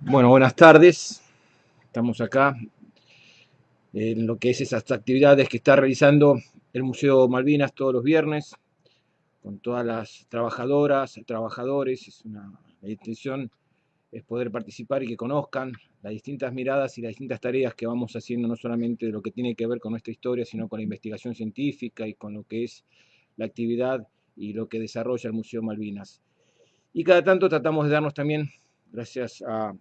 Bueno, buenas tardes. Estamos acá en lo que es esas actividades que está realizando el Museo Malvinas todos los viernes, con todas las trabajadoras, trabajadores. Es una, la intención es poder participar y que conozcan las distintas miradas y las distintas tareas que vamos haciendo, no solamente de lo que tiene que ver con nuestra historia, sino con la investigación científica y con lo que es la actividad y lo que desarrolla el Museo Malvinas. Y cada tanto tratamos de darnos también, gracias a,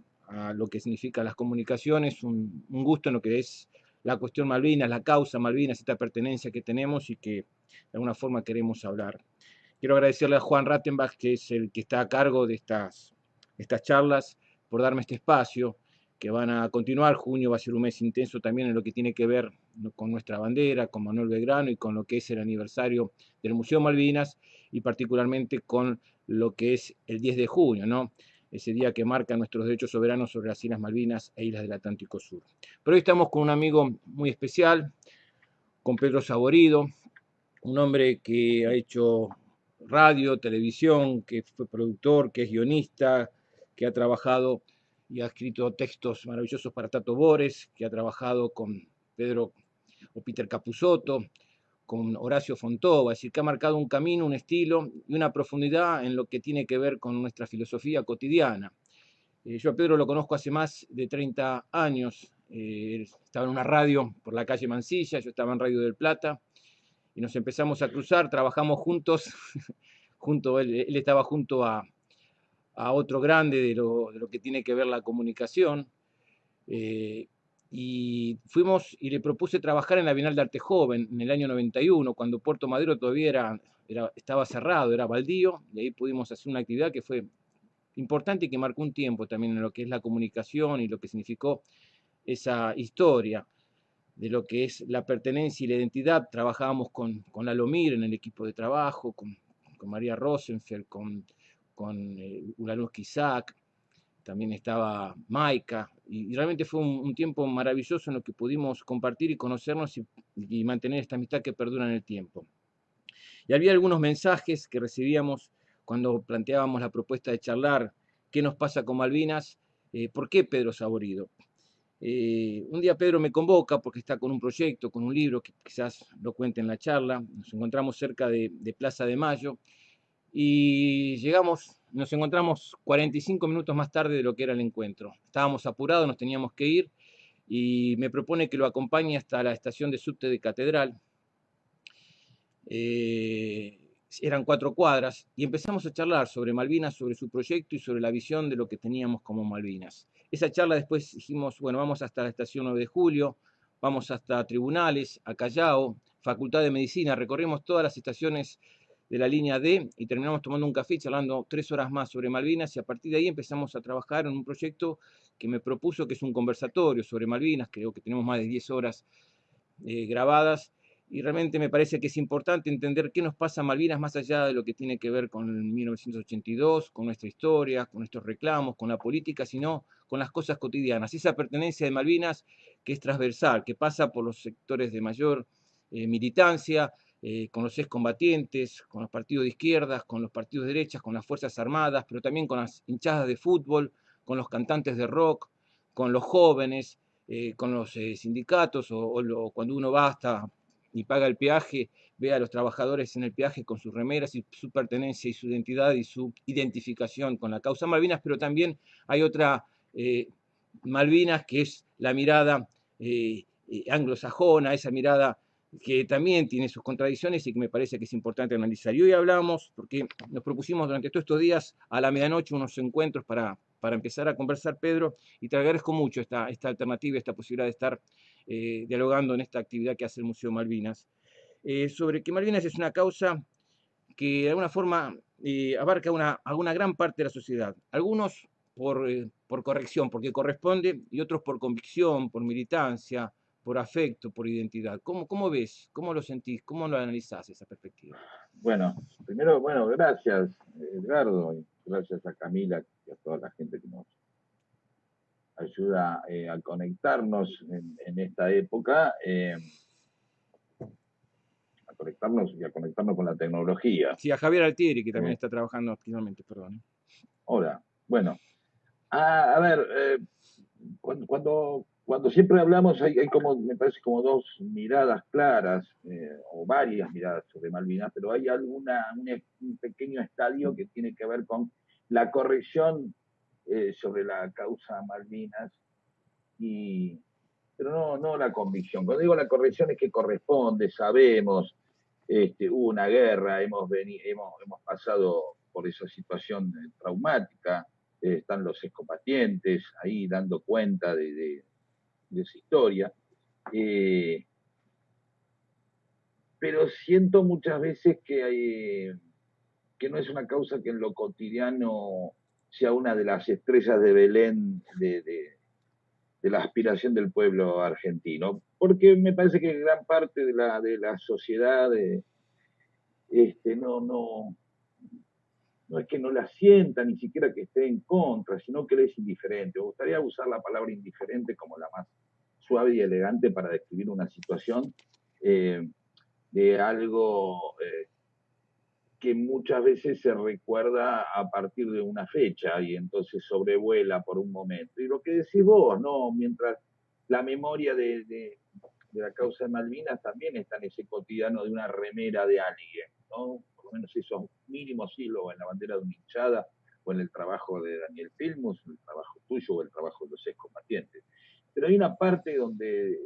lo que significan las comunicaciones, un, gusto en lo que es la cuestión Malvinas, la causa Malvinas, esta pertenencia que tenemos y que de alguna forma queremos hablar. Quiero agradecerle a Juan Rattenbach, que es el que está a cargo de estas, estas charlas, por darme este espacio, que van a continuar. Junio va a ser un mes intenso también en lo que tiene que ver con nuestra bandera, con Manuel Belgrano y con lo que es el aniversario del Museo Malvinas y particularmente con lo que es el 10 de junio, ¿no? ese día que marca nuestros derechos soberanos sobre las Islas Malvinas e Islas del Atlántico Sur. Pero hoy estamos con un amigo muy especial, con Pedro Saborido, un hombre que ha hecho radio, televisión, que fue productor, que es guionista, que ha trabajado y ha escrito textos maravillosos para Tato Bores, que ha trabajado con Pedro o Peter Capusotto, con Horacio Fontova, es decir, que ha marcado un camino, un estilo y una profundidad en lo que tiene que ver con nuestra filosofía cotidiana. Eh, yo a Pedro lo conozco hace más de 30 años, eh, estaba en una radio por la calle Mansilla, yo estaba en Radio del Plata, y nos empezamos a cruzar, trabajamos juntos, junto, él, estaba junto a, otro grande de lo, que tiene que ver la comunicación, eh, y fuimos y le propuse trabajar en la Bienal de Arte Joven en el año 91, cuando Puerto Madero todavía era, estaba cerrado, era baldío, y ahí pudimos hacer una actividad que fue importante y que marcó un tiempo también en lo que es la comunicación y lo que significó esa historia de lo que es la pertenencia y la identidad. Trabajábamos con, con Alomir en el equipo de trabajo, con, con María Rosenfeld, con, con eh, Isaac, también estaba Maika, y, realmente fue un, tiempo maravilloso en lo que pudimos compartir y conocernos y, mantener esta amistad que perdura en el tiempo. Y había algunos mensajes que recibíamos cuando planteábamos la propuesta de charlar qué nos pasa con Malvinas, eh, por qué Pedro Saborido. Eh, un día Pedro me convoca porque está con un proyecto, con un libro que quizás lo cuente en la charla. Nos encontramos cerca de Plaza de Mayo y llegamos nos encontramos 45 minutos más tarde de lo que era el encuentro. Estábamos apurados, nos teníamos que ir y me propone que lo acompañe hasta la estación de subte de Catedral. Eh, eran cuatro cuadras y empezamos a charlar sobre Malvinas, sobre su proyecto y sobre la visión de lo que teníamos como Malvinas. Esa charla después dijimos, bueno, vamos hasta la estación 9 de julio, vamos hasta tribunales, a Callao, Facultad de Medicina, recorrimos todas las estaciones de la línea D y terminamos tomando un café charlando tres horas más sobre Malvinas y a partir de ahí empezamos a trabajar en un proyecto que me propuso que es un conversatorio sobre Malvinas, creo que tenemos más de 10 horas eh, grabadas y realmente me parece que es importante entender qué nos pasa a Malvinas más allá de lo que tiene que ver con el 1982, con nuestra historia, con nuestros reclamos, con la política, sino con las cosas cotidianas. Esa pertenencia de Malvinas que es transversal, que pasa por los sectores de mayor eh, militancia, eh, con los excombatientes, con los partidos de izquierdas, con los partidos de derechas, con las Fuerzas Armadas, pero también con las hinchadas de fútbol, con los cantantes de rock, con los jóvenes, eh, con los eh, sindicatos, o, cuando uno va hasta y paga el peaje, ve a los trabajadores en el peaje con sus remeras y su pertenencia y su identidad y su identificación con la causa Malvinas, pero también hay otra Malvinas que es la mirada anglosajona, esa mirada que también tiene sus contradicciones y que me parece que es importante analizar. Y hoy hablamos, porque nos propusimos durante todos estos días a la medianoche unos encuentros para, para empezar a conversar, Pedro, y te agradezco mucho esta, esta alternativa, esta posibilidad de estar eh, dialogando en esta actividad que hace el Museo Malvinas, eh, sobre que Malvinas es una causa que de alguna forma eh, abarca una, a gran parte de la sociedad. Algunos por, por corrección, porque corresponde, y otros por convicción, por militancia, por afecto, por identidad. ¿Cómo, cómo ves? ¿Cómo lo sentís? ¿Cómo lo analizás esa perspectiva? Bueno, primero, bueno, gracias Edgardo, y gracias a Camila y a toda la gente que nos ayuda eh, a conectarnos en, esta época, eh, a conectarnos y a conectarnos con la tecnología. Sí, a Javier Altieri, que también está trabajando activamente, perdón. Hola. Bueno, a, ver, eh, cuando, cuando, siempre hablamos hay, como, me parece como dos miradas claras, eh, o varias miradas sobre Malvinas, pero hay alguna, un, pequeño estadio que tiene que ver con la corrección eh, sobre la causa Malvinas y, pero no, no la convicción. Cuando digo la corrección es que corresponde, sabemos, este, hubo una guerra, hemos, hemos, hemos pasado por esa situación traumática, eh, están los excombatientes ahí dando cuenta de, esa historia. Eh, pero siento muchas veces que, hay, que no es una causa que en lo cotidiano sea una de las estrellas de Belén de, de la aspiración del pueblo argentino, porque me parece que gran parte de la, de la sociedad eh, este, no, no, no es que no la sienta, ni siquiera que esté en contra, sino que le es indiferente. Me gustaría usar la palabra indiferente como la más suave y elegante para describir una situación eh, de algo eh, que muchas veces se recuerda a partir de una fecha y entonces sobrevuela por un momento. Y lo que decís vos, ¿no? Mientras la memoria de, la causa de Malvinas también está en ese cotidiano de una remera de alguien, ¿no? Lo menos esos mínimos hilos en la bandera de una hinchada o en el trabajo de Daniel Filmus, el trabajo tuyo o el trabajo de los excombatientes. Pero hay una parte donde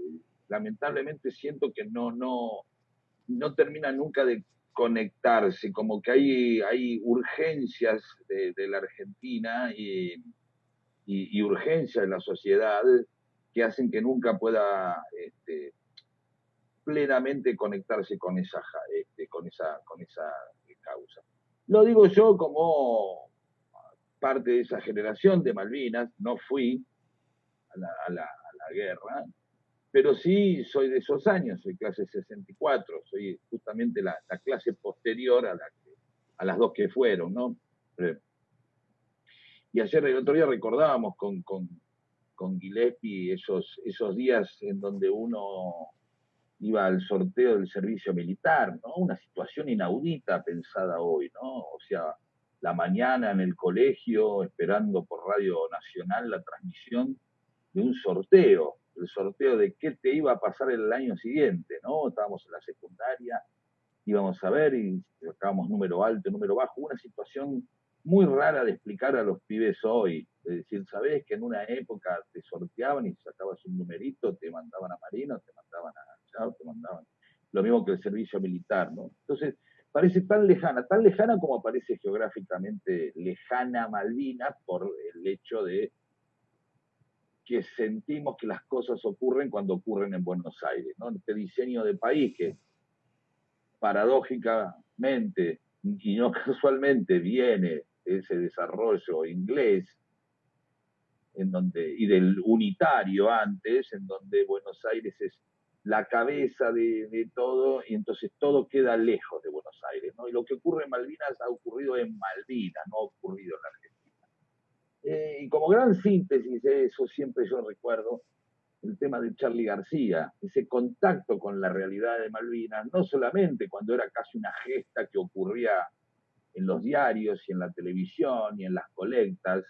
lamentablemente siento que no, no, no termina nunca de conectarse, como que hay, hay urgencias de, la Argentina y, y, urgencias de la sociedad que hacen que nunca pueda este, plenamente conectarse con esa, este, con, esa, con esa causa. Lo digo yo como parte de esa generación de Malvinas, no fui a la, guerra, pero sí soy de esos años, soy clase 64, soy justamente la, clase posterior a, la a las dos que fueron, ¿no? Eh, y ayer, el otro día recordábamos con, con, con Gillespie esos, esos días en donde uno iba al sorteo del servicio militar, ¿no? Una situación inaudita pensada hoy, ¿no? O sea, la mañana en el colegio esperando por Radio Nacional la transmisión de un sorteo, el sorteo de qué te iba a pasar el año siguiente, ¿no? Estábamos en la secundaria, íbamos a ver y sacábamos número alto, número bajo, una situación muy rara de explicar a los pibes hoy. Es decir, sabés que en una época te sorteaban y sacabas un numerito, te mandaban a Marino, te mandaban a Lo mismo que el servicio militar, ¿no? Entonces, parece tan lejana, tan lejana como parece geográficamente lejana Malvinas por el hecho de que sentimos que las cosas ocurren cuando ocurren en Buenos Aires, ¿no? Este diseño de país que paradójicamente y no casualmente viene ese desarrollo inglés en donde, y del unitario antes, en donde Buenos Aires es la cabeza de, todo y entonces todo queda lejos de Buenos Aires. ¿no? Y lo que ocurre en Malvinas ha ocurrido en Malvinas, no ha ocurrido en la Argentina. Eh, y como gran síntesis de eso, siempre yo recuerdo el tema de Charlie García, ese contacto con la realidad de Malvinas, no solamente cuando era casi una gesta que ocurría en los diarios y en la televisión y en las colectas,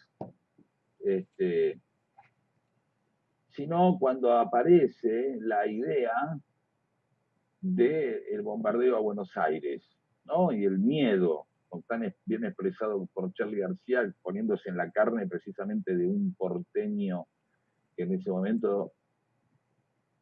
este, sino cuando aparece la idea del bombardeo a Buenos Aires, ¿no? Y el miedo tan bien expresado por Charlie García, poniéndose en la carne precisamente de un porteño que en ese momento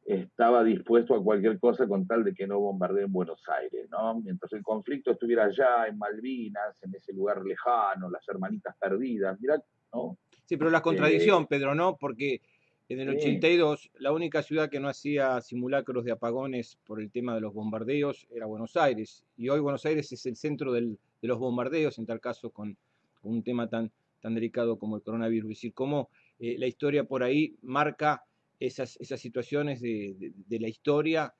estaba dispuesto a cualquier cosa con tal de que no bombardee en Buenos Aires, ¿no? Mientras el conflicto estuviera allá, en Malvinas, en ese lugar lejano, las hermanitas perdidas, mirá, ¿no? Sí, pero la contradicción, eh, Pedro, ¿no? Porque en el 82, la única ciudad que no hacía simulacros de apagones por el tema de los bombardeos era Buenos Aires. Y hoy Buenos Aires es el centro de los bombardeos, en tal caso con, un tema tan, tan delicado como el coronavirus. Es decir, cómo eh, la historia por ahí marca esas, esas situaciones de, la historia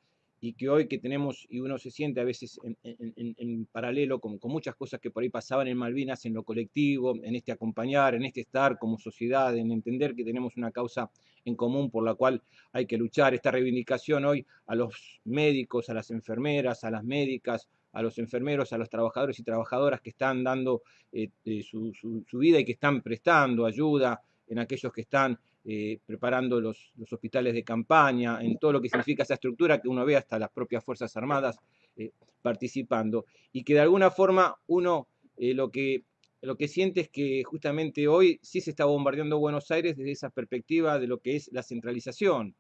y que hoy que tenemos, y uno se siente a veces en, paralelo con, con, muchas cosas que por ahí pasaban en Malvinas, en lo colectivo, en este acompañar, en este estar como sociedad, en entender que tenemos una causa en común por la cual hay que luchar. Esta reivindicación hoy a los médicos, a las enfermeras, a las médicas, a los enfermeros, a los trabajadores y trabajadoras que están dando eh, eh, su, vida y que están prestando ayuda, en aquellos que están eh, preparando los, hospitales de campaña, en todo lo que significa esa estructura que uno ve hasta las propias Fuerzas Armadas participando. Y que de alguna forma uno lo, que, lo que siente es que justamente hoy sí se está bombardeando Buenos Aires desde esa perspectiva de lo que es la centralización.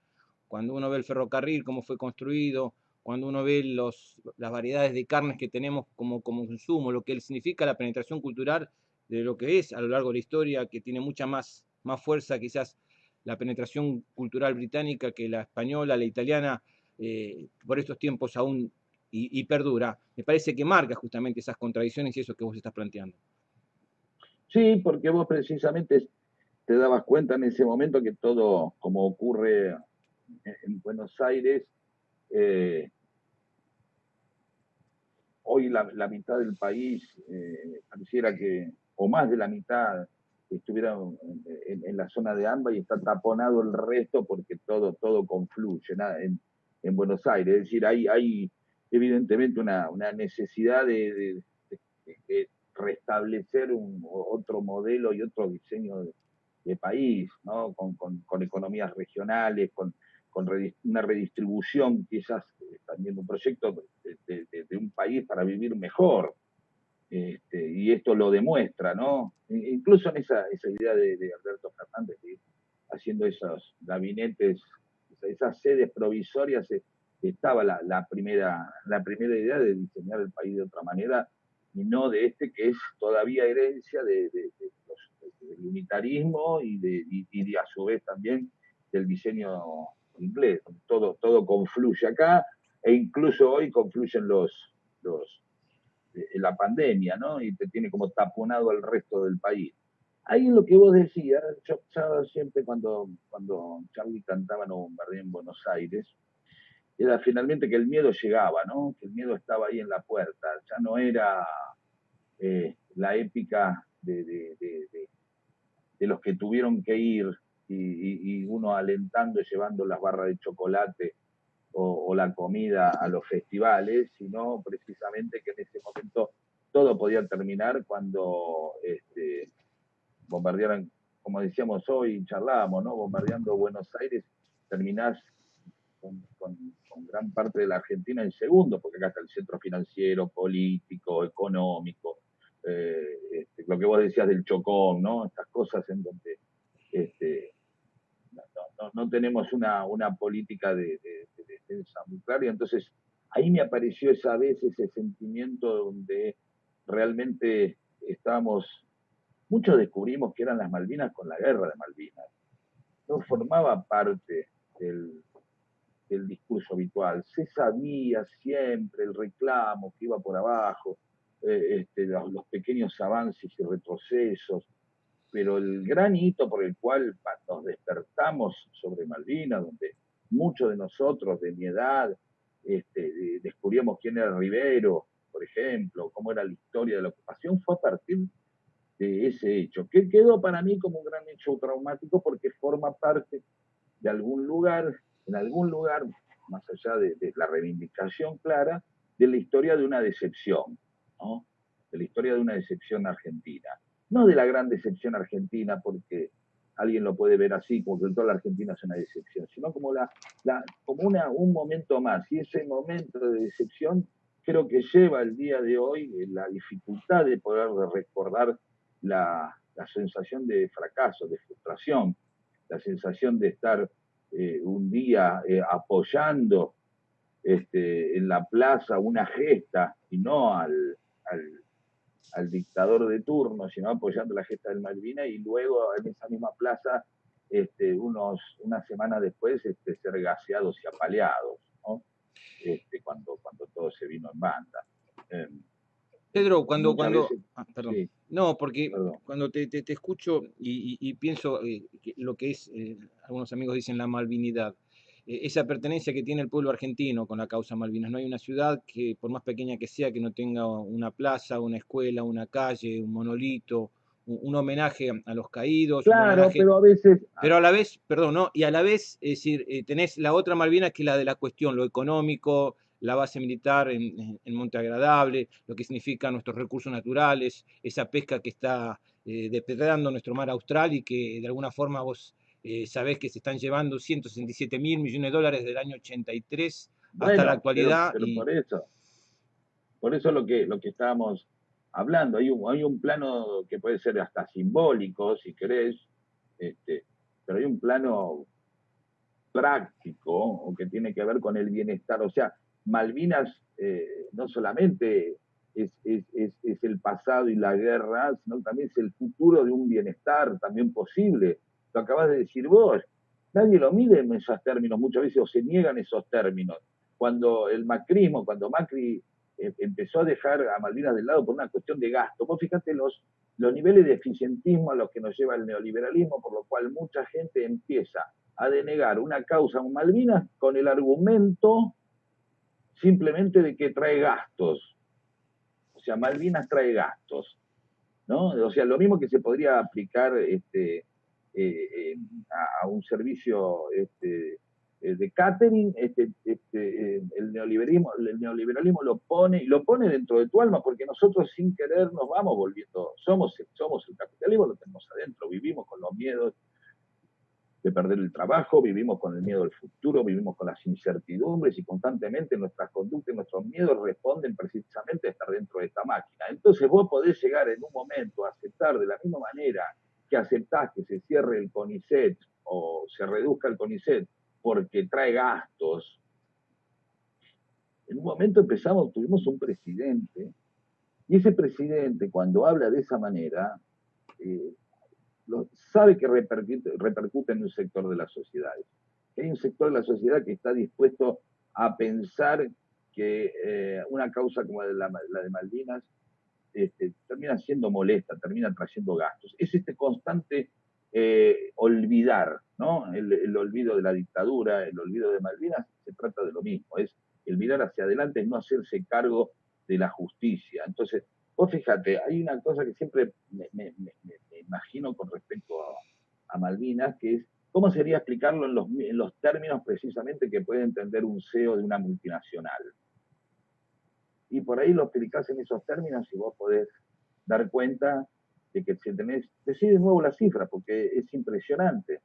Cuando uno ve el ferrocarril, cómo fue construido, cuando uno ve los, las variedades de carnes que tenemos como, como consumo, lo que significa la penetración cultural de lo que es a lo largo de la historia, que tiene mucha más, más fuerza quizás la penetración cultural británica que la española, la italiana, eh, por estos tiempos aún y, perdura, me parece que marca justamente esas contradicciones y eso que vos estás planteando. Sí, porque vos precisamente te dabas cuenta en ese momento que todo, como ocurre en Buenos Aires, eh, hoy la, mitad del país eh, pareciera que, o más de la mitad, estuviera en, la zona de AMBA y está taponado el resto porque todo, todo confluye en, Buenos Aires. Es decir, hay, hay evidentemente una, necesidad de, restablecer un, otro modelo y otro diseño de, país, ¿no? con, con economías regionales, con, con una redistribución, quizás eh, también un proyecto de, un país para vivir mejor. Este, y esto lo demuestra, ¿no? E, incluso en esa, idea de, Alberto Fernández, haciendo esos gabinetes, esas sedes provisorias, eh, estaba la, primera, la primera idea de diseñar el país de otra manera y no de este que es todavía herencia de, del unitarismo y de, a su vez también del diseño inglés, todo, todo confluye acá e incluso hoy confluyen los, la pandemia, ¿no? Y te tiene como taponado al resto del país. Ahí lo que vos decías, yo, siempre cuando, cuando Charlie cantaba No Bombardeo en Buenos Aires, era finalmente que el miedo llegaba, ¿no? Que el miedo estaba ahí en la puerta, ya no era eh, la épica de, de, de, los que tuvieron que ir y, uno alentando y llevando las barras de chocolate o, la comida a los festivales, sino precisamente que en ese momento todo podía terminar cuando este, bombardearan, como decíamos hoy, charlábamos, ¿no? bombardeando Buenos Aires, terminás con, gran parte de la Argentina en segundo, porque acá está el centro financiero, político, económico, eh, este, lo que vos decías del chocón, ¿no? Estas cosas en donde este, no, tenemos una, política de, defensa muy clara. entonces, ahí me apareció esa vez ese sentimiento donde realmente estábamos, muchos descubrimos que eran las Malvinas con la guerra de Malvinas. No formaba parte del, discurso habitual. Se sabía siempre el reclamo que iba por abajo, eh, este, los pequeños avances y retrocesos, pero el gran hito por el cual nos despertamos sobre Malvinas, donde muchos de nosotros de mi edad este, descubrimos quién era Rivero, por ejemplo, cómo era la historia de la ocupación, fue a partir de ese hecho, que quedó para mí como un gran hecho traumático porque forma parte de algún lugar, en algún lugar, más allá de, la reivindicación clara, de la historia de una decepción, de la historia de una decepción argentina no de la gran decepción argentina, porque alguien lo puede ver así, como que toda la Argentina es una decepción, sino como, la, como una, un momento más. Y ese momento de decepción creo que lleva el día de hoy la dificultad de poder recordar la, sensación de fracaso, de frustración, la sensación de estar eh, un día eh, apoyando este, en la plaza una gesta y no al dictador de turno, sino apoyando la gesta del Malvina y luego en esa misma plaza, este, unos, una semana después, este, ser gaseados y apaleados, ¿no? Este, cuando, cuando todo se vino en banda. Em, Pedro, cuando, cuando, ah, perdón, no, porque cuando te, te, escucho y, pienso eh, lo que es, eh, algunos amigos dicen la malvinidad, esa pertenencia que tiene el pueblo argentino con la causa Malvinas. No hay una ciudad que, por más pequeña que sea, que no tenga una plaza, una escuela, una calle, un monolito, un, homenaje a los caídos. Claro, pero a veces... Pero a la vez, perdón, ¿no? Y a la vez, es decir, eh, tenés la otra Malvinas que es la de la cuestión, lo económico, la base militar en, Monte Agradable, lo que significa nuestros recursos naturales, esa pesca que está eh, depredando nuestro mar austral y que de alguna forma vos eh, sabés que se están llevando 167 mil millones de dólares del año 83 hasta la actualidad. Pero, por eso, por eso lo que, lo que estábamos hablando, hay un, hay un plano que puede ser hasta simbólico, si querés, este, pero hay un plano práctico o que tiene que ver con el bienestar. O sea, Malvinas eh, no solamente es, el pasado y la guerra, sino también es el futuro de un bienestar también posible. Lo acabas de decir vos. Nadie lo mide en esos términos, muchas veces o se niegan esos términos. Cuando el macrismo, cuando Macri eh, empezó a dejar a Malvinas de lado por una cuestión de gasto, vos fíjate los, los niveles de eficientismo a los que nos lleva el neoliberalismo, por lo cual mucha gente empieza a denegar una causa en Malvinas con el argumento simplemente de que trae gastos. O sea, Malvinas trae gastos. ¿no? O sea, lo mismo que se podría aplicar este, un servicio este, eh, de catering, este, este, el, neoliberalismo, el neoliberalismo lo pone y lo pone dentro de tu alma, porque nosotros sin querer nos vamos volviendo, somos, somos el capitalismo, lo tenemos adentro, vivimos con los miedos de perder el trabajo, vivimos con el miedo al futuro, vivimos con las incertidumbres y constantemente nuestras conductas y nuestros miedos responden precisamente a estar dentro de esta máquina. Entonces vos podés llegar en un momento a aceptar de la misma manera que aceptás que se cierre el CONICET o se reduzca el CONICET porque trae gastos. En un momento empezamos, tuvimos un presidente, y ese presidente cuando habla de esa manera, eh, sabe que repercute, en un sector de la sociedad. Hay un sector de la sociedad que está dispuesto a pensar que eh, una causa como la, de Malvinas este, termina siendo molesta, termina trayendo gastos. Es este constante eh, olvidar, ¿no? El, olvido de la dictadura, el olvido de Malvinas, se trata de lo mismo, es el mirar hacia adelante, es no hacerse cargo de la justicia. Entonces, Vos fíjate, hay una cosa que siempre me, imagino con respecto a, Malvinas, que es cómo sería explicarlo en los, términos precisamente que puede entender un CEO de una multinacional. Y por ahí lo explicás en esos términos y vos podés dar cuenta de que si tenés, de nuevo la cifra, porque es impresionante.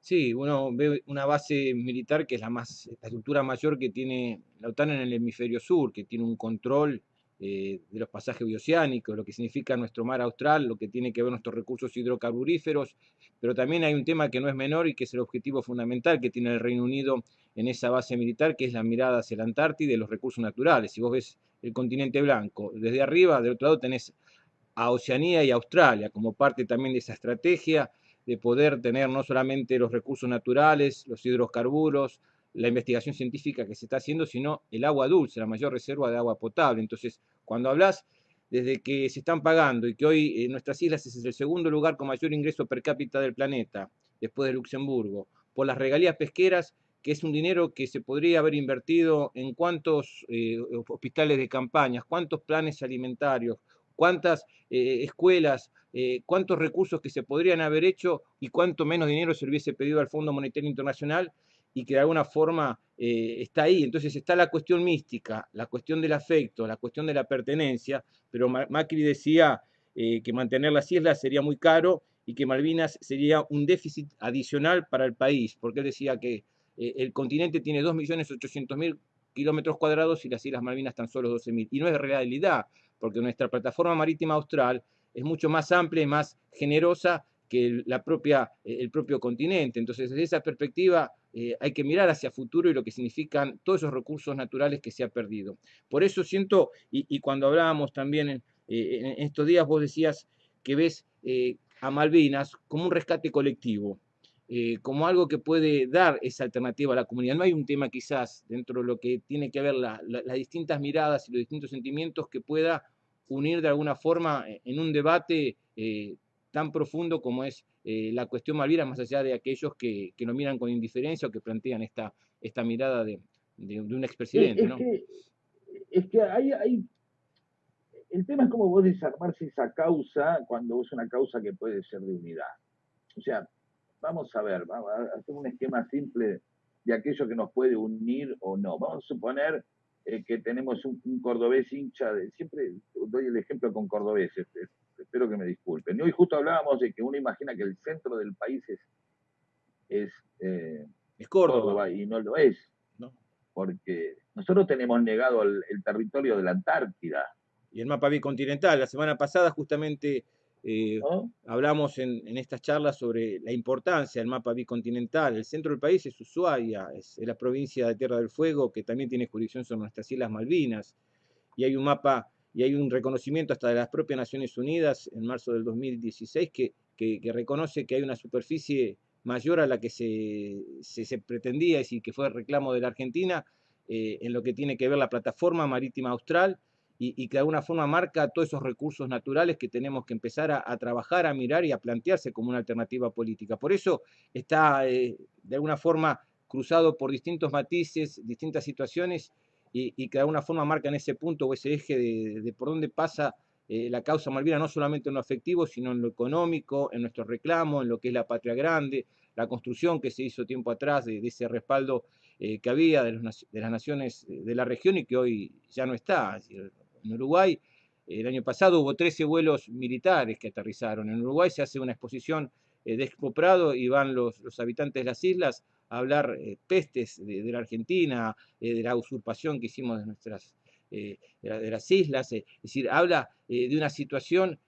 Sí, uno ve una base militar que es la más, la estructura mayor que tiene la OTAN en el hemisferio sur, que tiene un control eh, de los pasajes bioceánicos, lo que significa nuestro mar austral, lo que tiene que ver nuestros recursos hidrocarburíferos, pero también hay un tema que no es menor y que es el objetivo fundamental que tiene el Reino Unido en esa base militar, que es la mirada hacia la Antártida y los recursos naturales. Si vos ves el continente blanco, desde arriba, del otro lado tenés a Oceanía y Australia como parte también de esa estrategia de poder tener no solamente los recursos naturales, los hidrocarburos, la investigación científica que se está haciendo, sino el agua dulce, la mayor reserva de agua potable. Entonces, cuando hablas desde que se están pagando y que hoy en nuestras islas es el segundo lugar con mayor ingreso per cápita del planeta, después de Luxemburgo, por las regalías pesqueras, que es un dinero que se podría haber invertido en cuántos eh, hospitales de campañas, cuántos planes alimentarios, cuántas eh, escuelas, eh, cuántos recursos que se podrían haber hecho y cuánto menos dinero se hubiese pedido al Fondo Monetario Internacional y que de alguna forma eh, está ahí. Entonces está la cuestión mística, la cuestión del afecto, la cuestión de la pertenencia, pero Macri decía eh, que mantener las islas sería muy caro y que Malvinas sería un déficit adicional para el país, porque él decía que el continente tiene 2.800.000 kilómetros cuadrados y las Islas Malvinas tan solo 12.000. Y no es realidad, porque nuestra plataforma marítima austral es mucho más amplia y más generosa que la propia, el propio continente. Entonces, desde esa perspectiva, eh, hay que mirar hacia futuro y lo que significan todos esos recursos naturales que se han perdido. Por eso siento, y, cuando hablábamos también eh, en, estos días, vos decías que ves eh, a Malvinas como un rescate colectivo, como algo que puede dar esa alternativa a la comunidad. No hay un tema quizás dentro de lo que tiene que ver las distintas miradas y los distintos sentimientos que pueda unir de alguna forma en un debate tan profundo como es eh, la cuestión Malvinas, más allá de aquellos que, que, lo miran con indiferencia o que plantean esta, esta mirada de, de, un expresidente. Es, que, es que hay, hay el tema es cómo vos desarmarse esa causa cuando es una causa que puede ser de unidad. O sea, vamos a ver, vamos a hacer un esquema simple de aquello que nos puede unir o no. Vamos a suponer eh, que tenemos un, cordobés hincha de, siempre doy el ejemplo con cordobeses, espero que me disculpen. Hoy justo hablábamos de que uno imagina que el centro del país es, es, eh, Córdoba. y no lo es, porque nosotros tenemos negado el, territorio de la Antártida. Y el mapa bicontinental, la semana pasada justamente eh, hablamos en, estas charlas sobre la importancia del mapa bicontinental. El centro del país es Ushuaia, es, la provincia de Tierra del Fuego, que también tiene jurisdicción sobre nuestras Islas Malvinas. Y hay un mapa y hay un reconocimiento hasta de las propias Naciones Unidas en marzo del 2016 que, que, reconoce que hay una superficie mayor a la que se, se, pretendía, es decir, que fue el reclamo de la Argentina eh, en lo que tiene que ver la plataforma marítima austral y, que de alguna forma marca todos esos recursos naturales que tenemos que empezar a, trabajar, a mirar y a plantearse como una alternativa política. Por eso está eh, de alguna forma cruzado por distintos matices, distintas situaciones y, que de alguna forma marcan ese punto o ese eje de, por dónde pasa eh, la causa Malvina, no solamente en lo afectivo, sino en lo económico, en nuestro reclamo, en lo que es la patria grande, la construcción que se hizo tiempo atrás de, ese respaldo eh, que había de, de, las naciones de la región y que hoy ya no está en Uruguay. El año pasado hubo 13 vuelos militares que aterrizaron. En Uruguay se hace una exposición eh, de Expo Prado y van los, habitantes de las islas a hablar eh, pestes de, la Argentina, eh, de la usurpación que hicimos de, nuestras, de, las islas. es decir, habla de una situación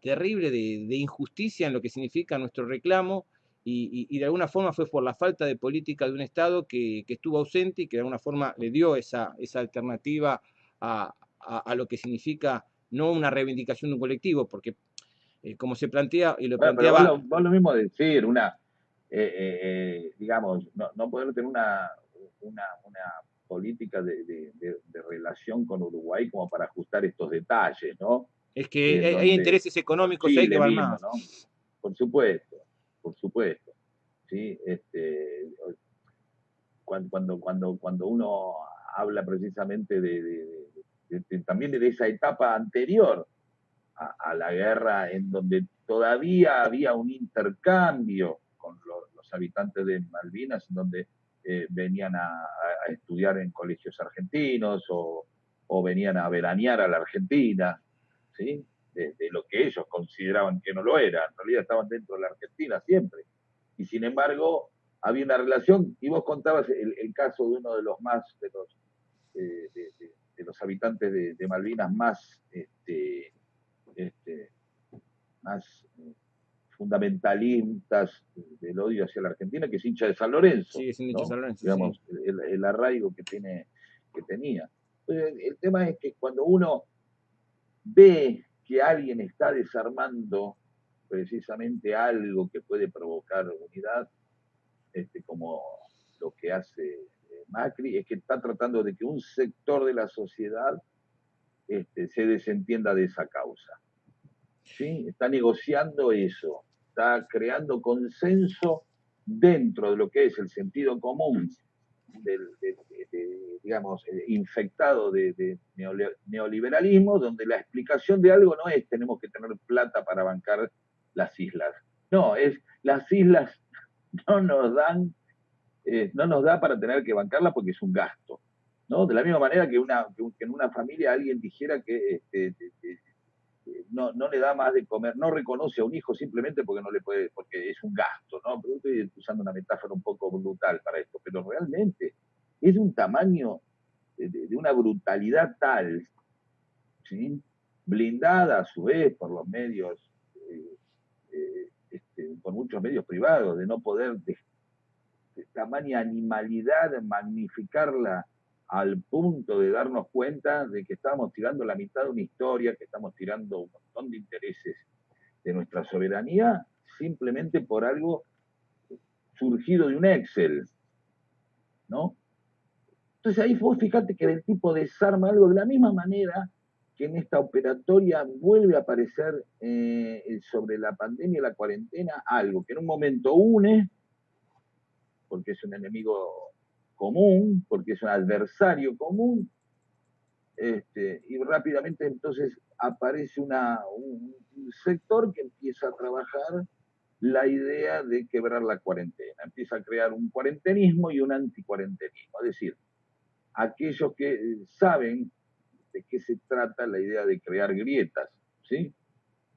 terrible de, injusticia en lo que significa nuestro reclamo y, de alguna forma fue por la falta de política de un Estado que, estuvo ausente y que de alguna forma le dio esa, esa alternativa a, a, lo que significa no una reivindicación de un colectivo, porque eh, como se plantea y lo planteaba... vos, lo, mismo decir, una, eh, eh, digamos, no, poder tener una, una, política de, relación con Uruguay como para ajustar estos detalles, ¿no? Es que hay, intereses económicos hay que van más. Por supuesto, por supuesto. ¿sí? Este, cuando, cuando, cuando, cuando uno habla precisamente de, también de esa etapa anterior a, la guerra, en donde todavía había un intercambio con los, habitantes de Malvinas, en donde eh, venían a, estudiar en colegios argentinos o, venían a veranear a la Argentina, ¿sí? De, lo que ellos consideraban que no lo era. En realidad estaban dentro de la Argentina siempre. Y sin embargo, había una relación, y vos contabas el, caso de uno de los más, de los, eh, los habitantes de, Malvinas más, este, este, más eh, fundamentalistas del odio hacia la Argentina, que es hincha de San Lorenzo. Sí, es hincha de San Lorenzo. Digamos, el, arraigo que, tiene, que tenía. el tema es que cuando uno ve que alguien está desarmando precisamente algo que puede provocar unidad, este, como lo que hace Macri es que está tratando de que un sector de la sociedad este, se desentienda de esa causa. ¿sí? Está negociando eso, está creando consenso dentro de lo que es el sentido común del, digamos, eh, infectado de, neoliberalismo, donde la explicación de algo no es tenemos que tener plata para bancar las islas. No, es las islas no nos dan eh, no nos da para tener que bancarla porque es un gasto. ¿no? De la misma manera que, una, en una familia alguien dijera que este, no, no, le da más de comer, no reconoce a un hijo simplemente porque no le puede, porque es un gasto, ¿no? Pero estoy usando una metáfora un poco brutal para esto, pero realmente es un tamaño, de, una brutalidad tal, blindada a su vez por los medios, eh, eh, este, por muchos medios privados, de no poder tamaña animalidad, magnificarla al punto de darnos cuenta de que estamos tirando la mitad de una historia, que estamos tirando un montón de intereses de nuestra soberanía, simplemente por algo surgido de un Excel, ¿no? Entonces ahí vos fíjate que el tipo desarma algo de la misma manera que en esta operatoria vuelve a aparecer eh, sobre la pandemia y la cuarentena algo que en un momento une porque es un enemigo común, porque es un adversario común, Este, y rápidamente entonces aparece una, un, sector que empieza a trabajar la idea de quebrar la cuarentena, empieza a crear un cuarentenismo y un anticuarentenismo, es decir, aquellos que saben de qué se trata la idea de crear grietas, ¿sí?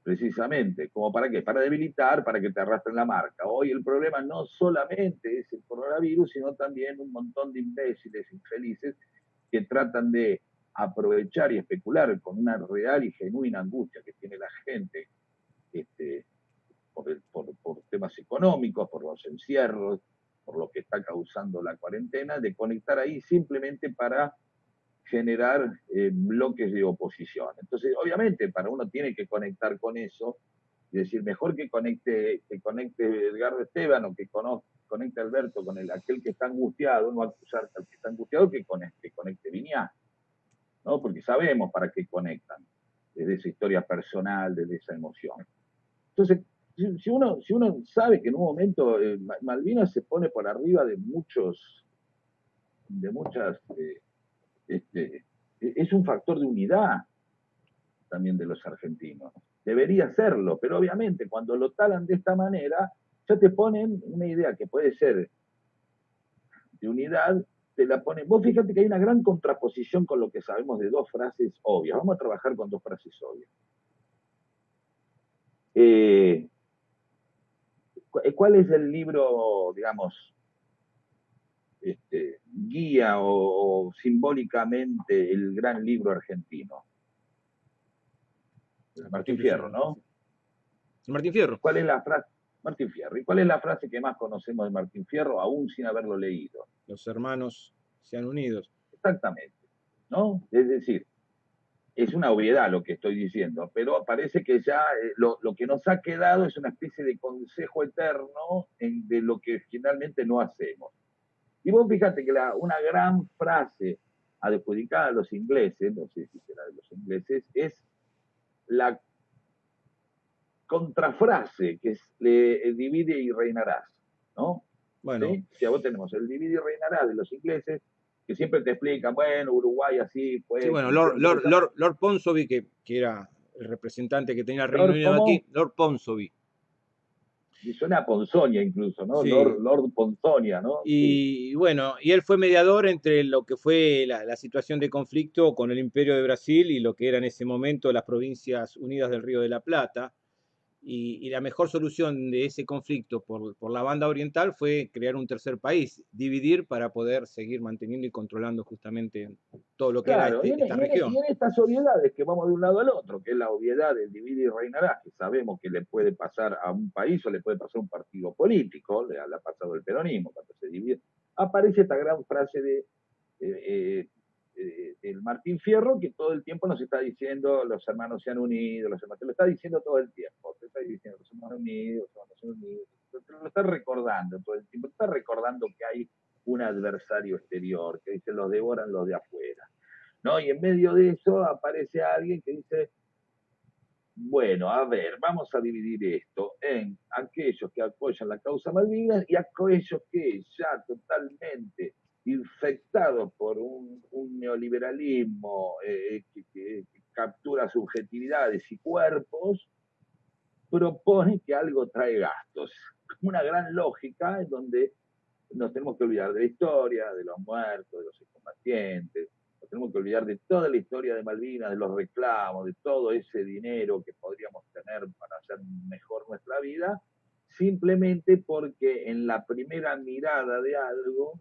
Precisamente, como para qué? Para debilitar, para que te arrastren la marca. Hoy el problema no solamente es el coronavirus, sino también un montón de imbéciles infelices que tratan de aprovechar y especular con una real y genuina angustia que tiene la gente este, por, por, temas económicos, por los encierros, por lo que está causando la cuarentena, de conectar ahí simplemente para generar eh, bloques de oposición. Entonces, obviamente, para uno tiene que conectar con eso y decir, mejor que conecte, que conecte Edgardo Esteban o que conecte Alberto con el, aquel que está angustiado, no acusar al que está angustiado, que conecte, conecte Viñá. ¿no? Porque sabemos para qué conectan, desde esa historia personal, desde esa emoción. Entonces, si uno, si uno sabe que en un momento eh, Malvinas se pone por arriba de muchos, de muchas, eh, este, e, es un factor de unidad también de los argentinos. Debería serlo, pero obviamente cuando lo talan de esta manera, ya te ponen una idea que puede ser de unidad te la pone. Vos fíjate que hay una gran contraposición con lo que sabemos de dos frases obvias. Vamos a trabajar con dos frases obvias. Eh, ¿Cuál es el libro, digamos, este, guía o, simbólicamente el gran libro argentino? Martín Fierro, ¿no? Martín Fierro. ¿Cuál es la frase? Martín Fierro. ¿Y cuál es la frase que más conocemos de Martín Fierro, aún sin haberlo leído? Los hermanos sean unidos. Exactamente. ¿No? Es decir, es una obviedad lo que estoy diciendo, pero parece que ya eh, lo, que nos ha quedado es una especie de consejo eterno de lo que finalmente no hacemos. Y vos fíjate que la, una gran frase adjudicada a los ingleses, no sé si será de los ingleses, es la contrafrase que es le, divide y reinarás, ¿no? Bueno. ¿Sí? Si vos tenemos el divide y reinarás de los ingleses, que siempre te explican, bueno, Uruguay así fue. Sí, bueno, Lord, Lord, Lord, Lord Ponsonby, que, que, era el representante que tenía el Reino Unido aquí, Lord Ponsonby. Suena a Ponzonia incluso, ¿no? Lord, Lord, Ponzonia, ¿no? Y bueno, y él fue mediador entre lo que fue la, la, situación de conflicto con el Imperio de Brasil y lo que era en ese momento las Provincias Unidas del Río de la Plata y, la mejor solución de ese conflicto por, por, la banda oriental fue crear un tercer país, dividir para poder seguir manteniendo y controlando justamente todo lo que era este, esta región. Y en estas obviedades que vamos de un lado al otro, que es la obviedad del dividir y reinará, que sabemos que le puede pasar a un país o le puede pasar a un partido político, le, ha pasado el peronismo cuando se divide, aparece esta gran frase de eh, eh, eh, el Martín Fierro que todo el tiempo nos está diciendo los hermanos se han unido, los hermanos, te lo está diciendo todo el tiempo, te está diciendo los hermanos unidos, los hermanos se han unido, te lo está recordando todo el tiempo, te está recordando que hay un adversario exterior, que dice los devoran los de afuera. ¿no? Y en medio de eso aparece alguien que dice, bueno, a ver, vamos a dividir esto en aquellos que apoyan la causa Malvinas y aquellos que ya totalmente infectados por un, neoliberalismo eh, que, captura subjetividades y cuerpos, propone que algo trae gastos. Una gran lógica en donde nos tenemos que olvidar de la historia, de los muertos, de los combatientes, nos tenemos que olvidar de toda la historia de Malvinas, de los reclamos, de todo ese dinero que podríamos tener para hacer mejor nuestra vida, simplemente porque en la primera mirada de algo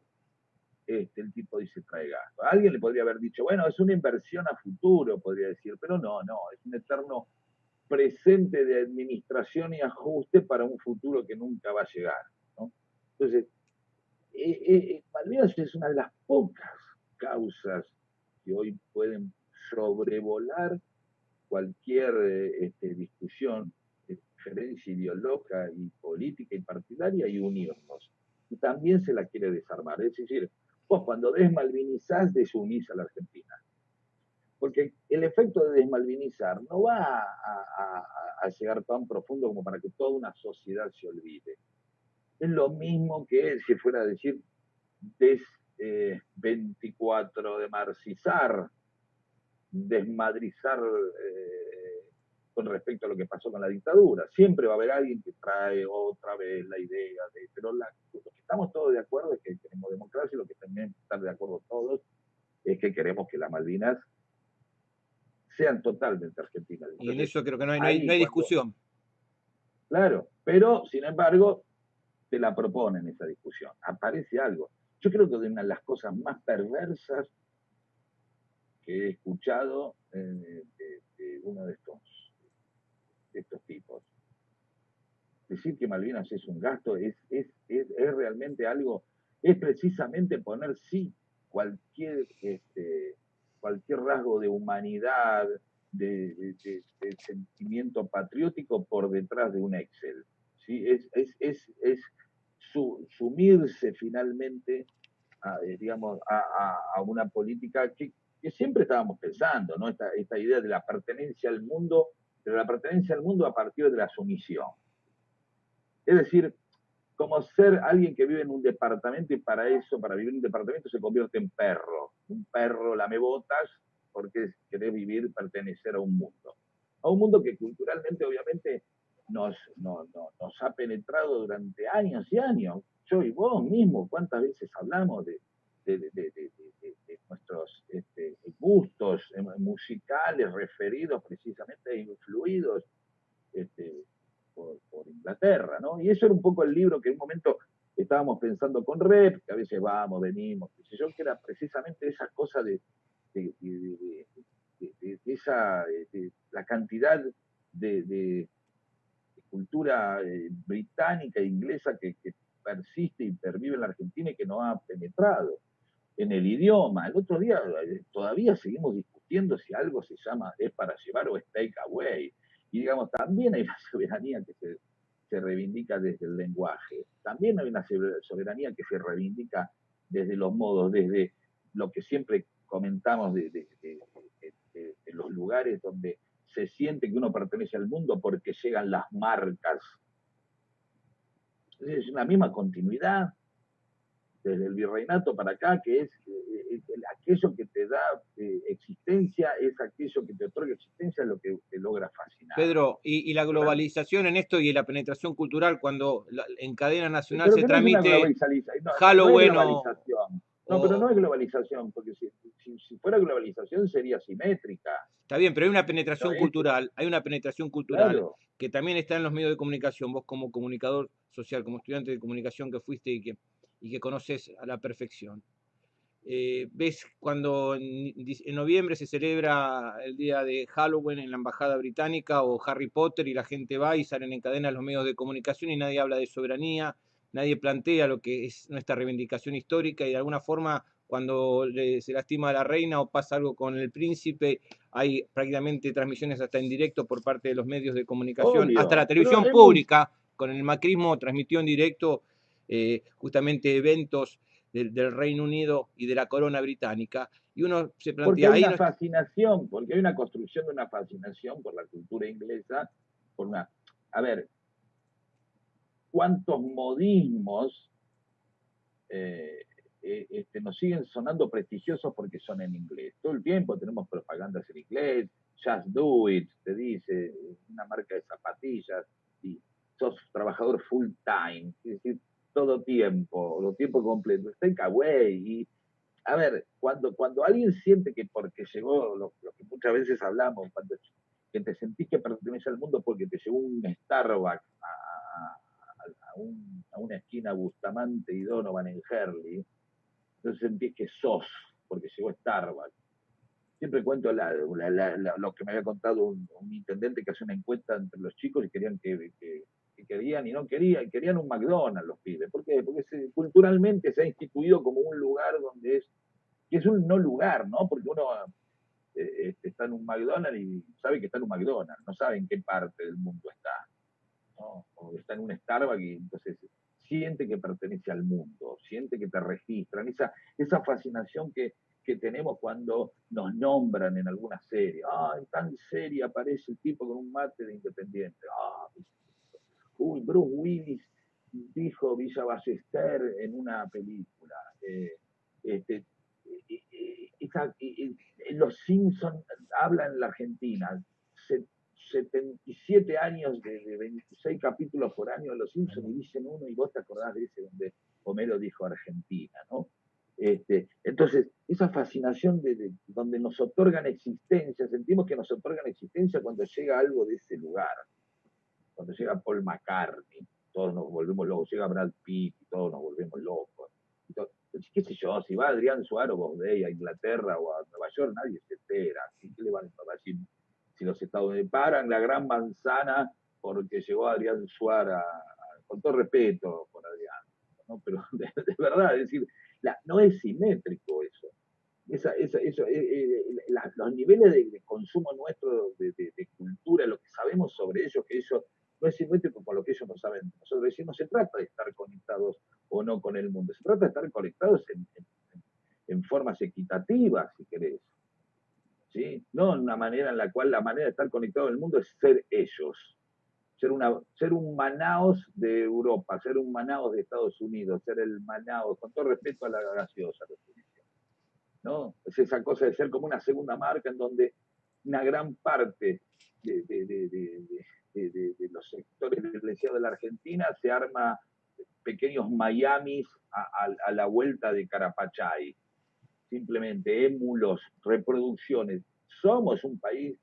este, el tipo dice trae gasto. Alguien le podría haber dicho, bueno, es una inversión a futuro, podría decir, pero no, no, es un eterno presente de administración y ajuste para un futuro que nunca va a llegar. Entonces, eh, es una de las pocas causas que hoy pueden sobrevolar cualquier este, discusión, diferencia ideológica y política y partidaria y unirnos. Y también se la quiere desarmar. Es decir, Vos cuando desmalvinizás, desunís a la Argentina. Porque el efecto de desmalvinizar no va a, llegar tan profundo como para que toda una sociedad se olvide. Es lo mismo que si fuera a decir des 24 eh, de marcizar, desmadrizar eh, con respecto a lo que pasó con la dictadura. Siempre va a haber alguien que trae otra vez la idea de, pero lo que estamos todos de acuerdo es que queremos democracia y lo que también están de acuerdo todos es que queremos que las Malvinas sean totalmente argentinas. Y en eso creo que no hay, no hay, discusión. Claro, pero sin embargo te la proponen esa discusión. Aparece algo. Yo creo que una de las cosas más perversas que he escuchado eh, de, uno de estos, de estos tipos. Decir que Malvinas es un gasto es, es, es, es realmente algo, es precisamente poner sí cualquier, este, cualquier rasgo de humanidad, de, sentimiento patriótico por detrás de un Excel. ¿sí? Es, es, es, sumirse finalmente a, eh, digamos, a, una política que, siempre estábamos pensando, ¿no? Esta, esta idea de la pertenencia al mundo, de la pertenencia al mundo a partir de la sumisión. Es decir, como ser alguien que vive en un departamento y para eso, para vivir en un departamento, se convierte en perro. Un perro lame botas porque quiere vivir, pertenecer a un mundo. A un mundo que culturalmente, obviamente, nos, nos ha penetrado durante años y años. Yo y vos mismo, ¿cuántas veces hablamos de, nuestros este, gustos musicales referidos precisamente influidos este, por, Inglaterra, ¿no? Y eso era un poco el libro que en un momento estábamos pensando con Rep, que a veces vamos, venimos, que yo, que era precisamente esa cosa de, esa, la cantidad de, cultura eh, británica e inglesa que, persiste y pervive en la Argentina y que no ha penetrado en el idioma. El otro día eh, todavía seguimos discutiendo si algo se llama es para llevar o es take away. Y digamos, también hay una soberanía que se, reivindica desde el lenguaje, también hay una soberanía que se reivindica desde los modos, desde lo que siempre comentamos de, los lugares donde se siente que uno pertenece al mundo porque llegan las marcas. Es una misma continuidad desde el virreinato para acá, que es eh, eh, aquello que te da eh, existencia, es aquello que te otorga existencia, lo que te logra fascinar. Pedro, y, la globalización en esto y la penetración cultural, cuando en cadena nacional se transmite Halloween no, no, pero no es globalización, porque si, fuera globalización sería simétrica. Está bien, pero hay una penetración cultural, hay una penetración cultural que también está en los medios de comunicación. Vos como comunicador social, como estudiante de comunicación que fuiste y que y que conoces a la perfección. Eh, ves cuando en, noviembre se celebra el día de Halloween en la Embajada Británica o Harry Potter y la gente va y salen en cadena los medios de comunicación y nadie habla de soberanía, nadie plantea lo que es nuestra reivindicación histórica y de alguna forma cuando se lastima a la reina o pasa algo con el príncipe, hay prácticamente transmisiones hasta en directo por parte de los medios de comunicación, hasta la televisión pública, con el macrismo transmitió en directo eh, justamente eventos del, Reino Unido y de la corona británica. Y uno se plantea... Porque hay una fascinación, porque hay una construcción de una fascinación por la cultura inglesa, por una... A ver, ¿cuántos modismos eh, eh, este, nos siguen sonando prestigiosos porque son en inglés? Todo el tiempo tenemos propagandas en inglés, Just Do It, te dice, una marca de zapatillas, y sos trabajador full time. Es decir, todo tiempo, lo tiempo completo, está en Kaway. Y, a ver, cuando, cuando alguien siente que porque llegó, lo, que muchas veces hablamos, cuando que te sentís que perteneces al mundo porque te llegó un Starbucks a, a, una esquina Bustamante y Donovan en Herley, entonces sentís que sos porque llegó Starbucks. Siempre cuento lo que me había contado un, intendente que hace una encuesta entre los chicos y querían que que querían y no querían, querían un McDonald's los pibes. ¿Por qué? Porque culturalmente se ha instituido como un lugar donde es, que es un no lugar, ¿no? Porque uno eh, este, está en un McDonald's y sabe que está en un McDonald's, no sabe en qué parte del mundo está, ¿no? O está en un Starbucks y entonces siente que pertenece al mundo, siente que te registran, esa, esa fascinación que, que tenemos cuando nos nombran en alguna serie. Ah, en tan serie aparece el tipo con un mate de independiente. Ah, uy, Bruce Willis dijo Villa Ballester en una película. Eh, este, los Simpsons hablan en la Argentina, 77 años de, 26 capítulos por año de los Simpsons y dicen uno y vos te acordás de ese donde Homero dijo Argentina, ¿no? Este, entonces, esa fascinación de, donde nos otorgan existencia, sentimos que nos otorgan existencia cuando llega algo de ese lugar, cuando llega Paul McCartney, todos nos volvemos locos, llega Brad Pitt todos nos volvemos locos. qué sé yo, si va Adrián Suárez o a Inglaterra o a Nueva York, nadie se entera. ¿Qué le van a decir? Si los Estados Unidos paran la gran manzana porque llegó Adrián Suárez, con todo respeto por Adrián, ¿no? pero de, verdad, es decir, no es simétrico eso. Esa, eso, eh, eh, los niveles de, consumo nuestro de, de, cultura, lo que sabemos sobre ellos, que eso no es simétrico con lo que ellos no saben. Nosotros decimos, se trata de estar conectados o no con el mundo, se trata de estar conectados en, formas equitativas, si querés. ¿Sí? No en una manera en la cual la manera de estar conectado en el mundo es ser ellos. Ser, una, ser un Manaos de Europa, ser un Manaos de Estados Unidos, ser el Manaos, con todo respeto a la gaseosa, ¿no? Es esa cosa de ser como una segunda marca en donde una gran parte de, los sectores privilegiados de la Argentina, se arma pequeños Miamis a, la vuelta de Carapachay. Simplemente émulos, reproducciones. Somos un país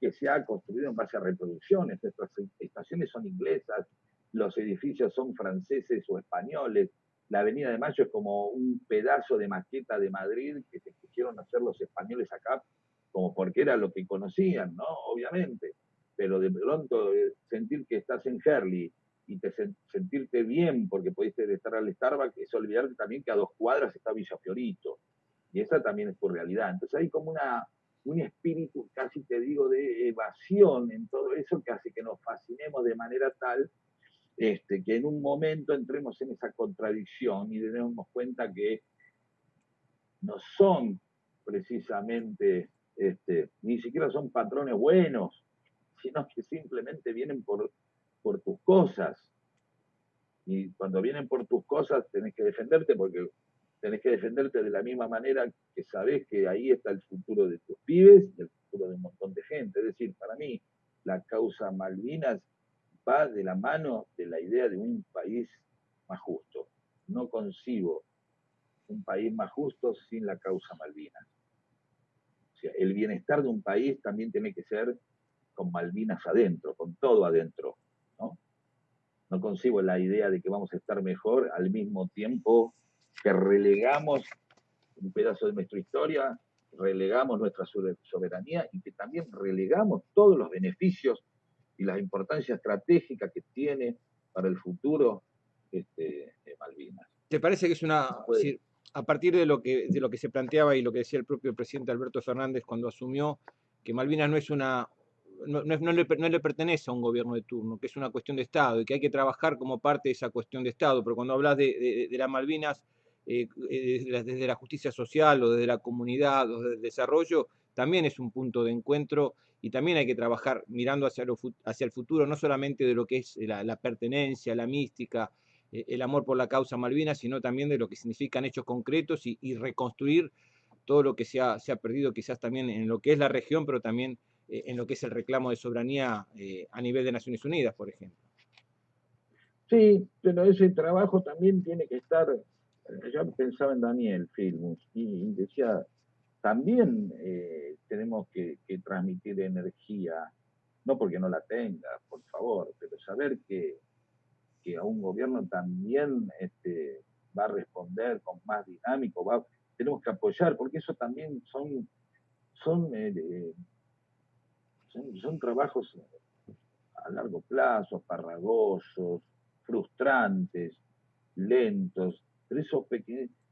que se ha construido en base a reproducciones. Nuestras estaciones son inglesas, los edificios son franceses o españoles. La Avenida de Mayo es como un pedazo de maqueta de Madrid que se quisieron hacer los españoles acá, como porque era lo que conocían, ¿no? Obviamente pero de pronto eh, sentir que estás en Herley y te sentirte bien porque pudiste estar al Starbucks es olvidarte también que a dos cuadras está Villa Fiorito. Y esa también es tu realidad. Entonces hay como una, un espíritu, casi te digo, de evasión en todo eso que hace que nos fascinemos de manera tal este, que en un momento entremos en esa contradicción y demos cuenta que no son precisamente, este, ni siquiera son patrones buenos, sino que simplemente vienen por, tus cosas. Y cuando vienen por tus cosas tenés que defenderte porque tenés que defenderte de la misma manera que sabés que ahí está el futuro de tus pibes y el futuro de un montón de gente. Es decir, para mí la causa Malvinas va de la mano de la idea de un país más justo. No concibo un país más justo sin la causa Malvinas. El bienestar de un país también tiene que ser con Malvinas adentro, con todo adentro. ¿no? no concibo la idea de que vamos a estar mejor al mismo tiempo que relegamos un pedazo de nuestra historia, relegamos nuestra soberanía y que también relegamos todos los beneficios y la importancia estratégica que tiene para el futuro este, de Malvinas. ¿Te parece que es una... a partir de lo, que, de lo que se planteaba y lo que decía el propio presidente Alberto Fernández cuando asumió, que Malvinas no es una, no, le, pertenece a un gobierno de turno, que es una cuestión de Estado y que hay que trabajar como parte de esa cuestión de Estado. Pero cuando hablas de, las Malvinas eh, eh, desde, la justicia social o desde la comunidad o desde el desarrollo, también es un punto de encuentro y también hay que trabajar mirando hacia, el futuro, no solamente de lo que es la, pertenencia, la mística, el amor por la causa Malvinas, sino también de lo que significan hechos concretos y, reconstruir todo lo que se ha, se ha perdido quizás también en lo que es la región, pero también eh, en lo que es el reclamo de soberanía eh, a nivel de Naciones Unidas, por ejemplo. Sí, pero ese trabajo también tiene que estar, eh, yo pensaba en Daniel Filmus y decía, también tenemos que, transmitir energía, no porque no la tenga, por favor, pero saber que, a un gobierno también este, va a responder con más dinámico, tenemos que apoyar, porque eso también son, son son, trabajos a largo plazo, farragosos, frustrantes, lentos, pero eso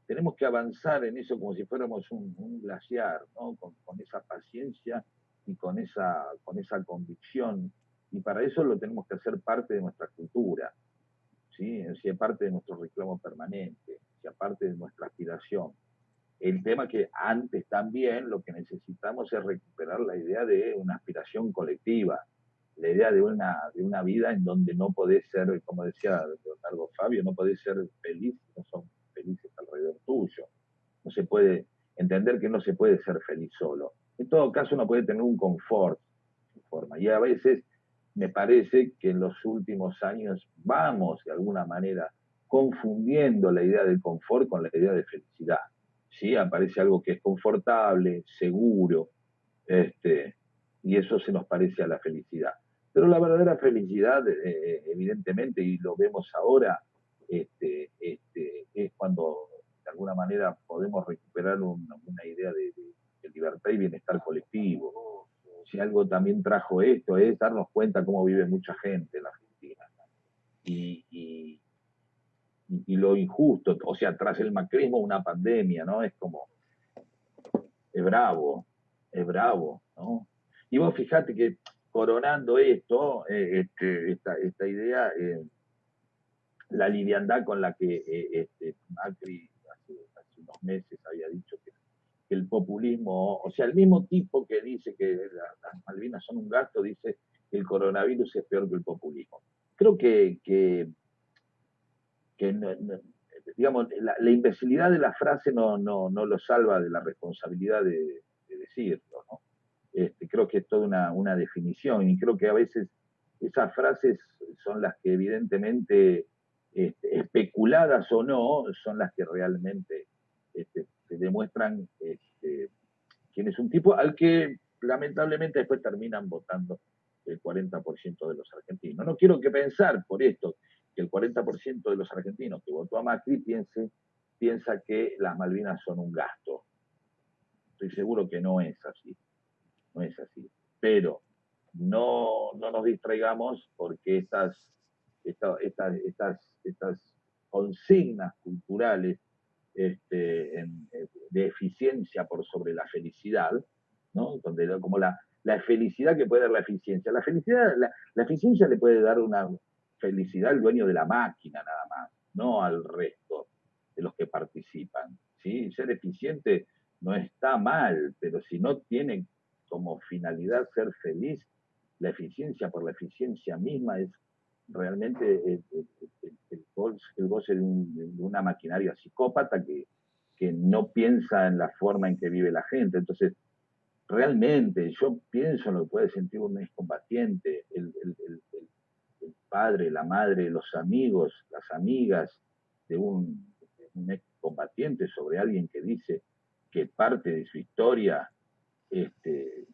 tenemos que avanzar en eso como si fuéramos un, glaciar, ¿no? Con, esa paciencia y con esa, con esa convicción. Y para eso lo tenemos que hacer parte de nuestra cultura, ¿sí? sea parte de nuestro reclamo permanente, sea parte de nuestra aspiración. El tema que antes también lo que necesitamos es recuperar la idea de una aspiración colectiva, la idea de una, de una vida en donde no podés ser, como decía Leonardo Fabio, no podés ser feliz no son felices alrededor tuyo. No se puede, entender que no se puede ser feliz solo. En todo caso, uno puede tener un confort, forma, y a veces me parece que en los últimos años vamos, de alguna manera, confundiendo la idea del confort con la idea de felicidad. ¿sí? Aparece algo que es confortable, seguro, este, y eso se nos parece a la felicidad. Pero la verdadera felicidad, eh, eh, evidentemente, y lo vemos ahora, este, este, es cuando de alguna manera podemos recuperar una idea de, libertad y bienestar colectivo. Si algo también trajo esto es darnos cuenta cómo vive mucha gente en la Argentina. Y, y, lo injusto, o sea, tras el macrismo una pandemia, ¿no? Es como, es bravo, es bravo, ¿no? Y vos fijate que coronando esto, eh, este, esta, esta, idea, eh, la liviandad con la que eh, este, Macri hace, unos meses había dicho que, el populismo, o sea, el mismo tipo que dice que las Malvinas son un gasto, dice que el coronavirus es peor que el populismo. Creo que, que, digamos, la, imbecilidad de la frase no, no, no lo salva de la responsabilidad de, de decirlo. Este, creo que es toda una, definición y creo que a veces esas frases son las que evidentemente, este, especuladas o no, son las que realmente este, demuestran quién es un tipo al que lamentablemente después terminan votando el 40% de los argentinos. No quiero que pensar por esto que el 40% de los argentinos que votó a Macri piense, piensa que las Malvinas son un gasto. Estoy seguro que no es así no es así. Pero no, no nos distraigamos porque estas, estas, estas, estas consignas culturales este, de eficiencia por sobre la felicidad, ¿no? Donde como la, la felicidad que puede dar la eficiencia. La felicidad, la, la, eficiencia le puede dar una felicidad al dueño de la máquina nada más, no al resto de los que participan. ¿sí? Ser eficiente no está mal, pero si no tiene como finalidad ser feliz, la eficiencia por la eficiencia misma es realmente el, goce, de, una maquinaria psicópata que, que no piensa en la forma en que vive la gente. Entonces, realmente yo pienso en lo que puede sentir un excombatiente, el, el, el, padre, la madre, los amigos, las amigas de un, un excombatiente sobre alguien que dice que parte de su historia este,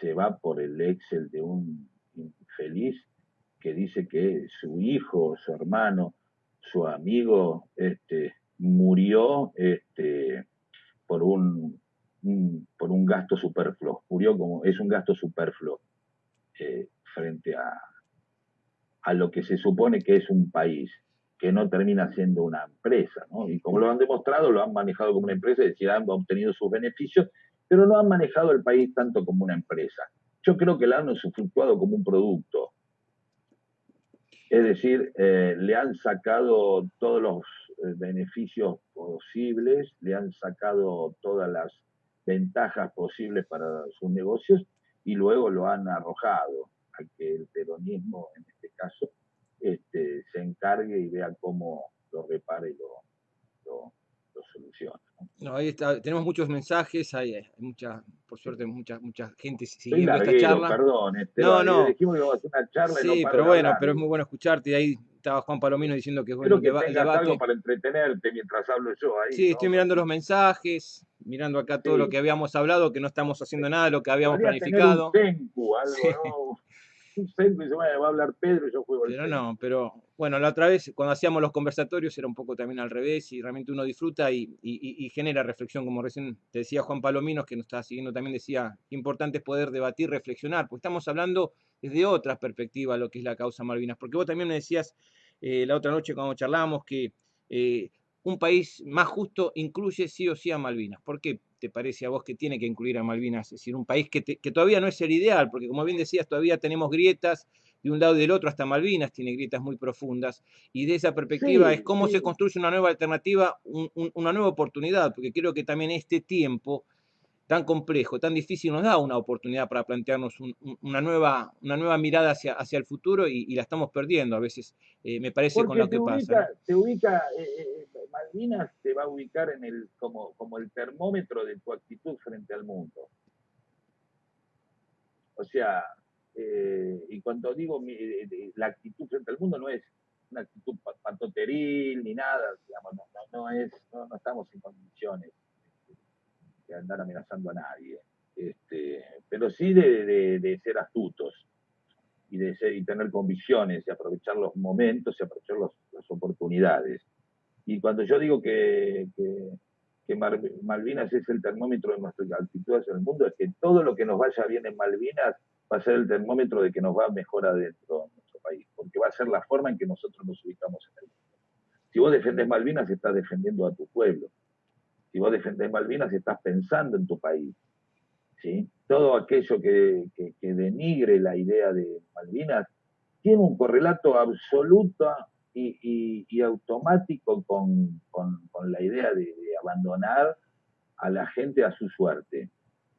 se va por el Excel de un infeliz que dice que su hijo, su hermano, su amigo, este, murió este, por un, por un gasto superfluo, murió como es un gasto superfluo eh, frente a, a lo que se supone que es un país que no termina siendo una empresa, ¿no? Y como lo han demostrado, lo han manejado como una empresa, es decir, han obtenido sus beneficios pero no han manejado el país tanto como una empresa. Yo creo que la han usufructuado como un producto. Es decir, eh, le han sacado todos los eh, beneficios posibles, le han sacado todas las ventajas posibles para sus negocios y luego lo han arrojado a que el peronismo, en este caso, este, se encargue y vea cómo lo repare y lo, soluciona. ¿no? ahí está, tenemos muchos mensajes, hay, mucha, por suerte, mucha, mucha gente siguiendo esta charla. Perdón, este, no, no. Dijimos que a hacer una charla sí, pero bueno, pero es muy bueno escucharte. Y ahí estaba Juan Palomino diciendo que es bueno que, que algo para entretenerte mientras hablo yo ahí. Sí, estoy mirando los mensajes, mirando acá todo lo que habíamos hablado, que no estamos haciendo nada de lo que habíamos planificado. algo, ¿no? va a hablar Pedro, yo juego Pero no, pero bueno, la otra vez cuando hacíamos los conversatorios era un poco también al revés y realmente uno disfruta y, genera reflexión, como recién te decía Juan Palominos, que nos estaba siguiendo también decía, importante es poder debatir, reflexionar, porque estamos hablando desde otra perspectiva lo que es la causa Malvinas, porque vos también me decías eh, la otra noche cuando charlábamos que eh, un país más justo incluye sí o sí a Malvinas. ¿Por qué te parece a vos que tiene que incluir a Malvinas? Es decir, un país que, todavía no es el ideal, porque como bien decías, todavía tenemos grietas de un lado y del otro, hasta Malvinas tiene grietas muy profundas, y de esa perspectiva es cómo se construye una nueva alternativa, una nueva oportunidad, porque creo que también este tiempo tan complejo, tan difícil, nos da una oportunidad para plantearnos una, nueva, una nueva mirada hacia, hacia el futuro y, la estamos perdiendo a veces, eh, me parece, con lo que pasa. Se ubica, eh, Malvinas te va a ubicar en el, como, como el termómetro de tu actitud frente al mundo. O sea, eh, y cuando digo eh, la actitud frente al mundo no es una actitud patoteril ni nada, digamos, no, no, es, no, estamos en condiciones de andar amenazando a nadie, este, pero sí de, ser astutos y de y tener convicciones y aprovechar los momentos y aprovechar las oportunidades. Y cuando yo digo que, que, Malvinas es el termómetro de nuestras actitudes en el mundo, es que todo lo que nos vaya bien en Malvinas va a ser el termómetro de que nos va mejor adentro de nuestro país, porque va a ser la forma en que nosotros nos ubicamos en el mundo. Si vos defendés Malvinas, estás defendiendo a tu pueblo. Si vos defendés Malvinas, estás pensando en tu país. ¿sí? Todo aquello que, denigre la idea de Malvinas tiene un correlato absoluto y, automático con, la idea de, abandonar a la gente a su suerte.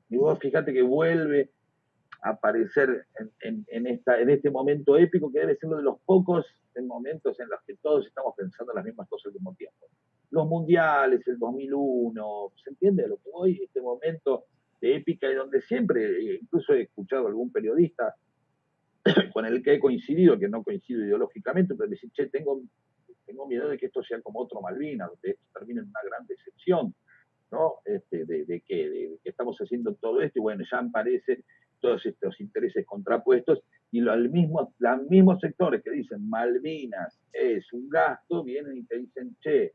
Y vos fíjate que vuelve a aparecer en, esta, en este momento épico que debe ser uno de los pocos momentos en los que todos estamos pensando las mismas cosas al mismo tiempo. Los mundiales, el 2001, ¿se entiende a lo que voy? Este momento de épica y donde siempre, eh, incluso he escuchado a algún periodista con el que he coincidido, que no coincido ideológicamente, pero decir, che, tengo, tengo miedo de que esto sea como otro Malvinas, donde esto termine en una gran decepción, ¿no? Este, de, que, estamos haciendo todo esto y bueno, ya aparecen todos estos intereses contrapuestos y los mismos, los mismos sectores que dicen Malvinas es un gasto, vienen y te dicen, che,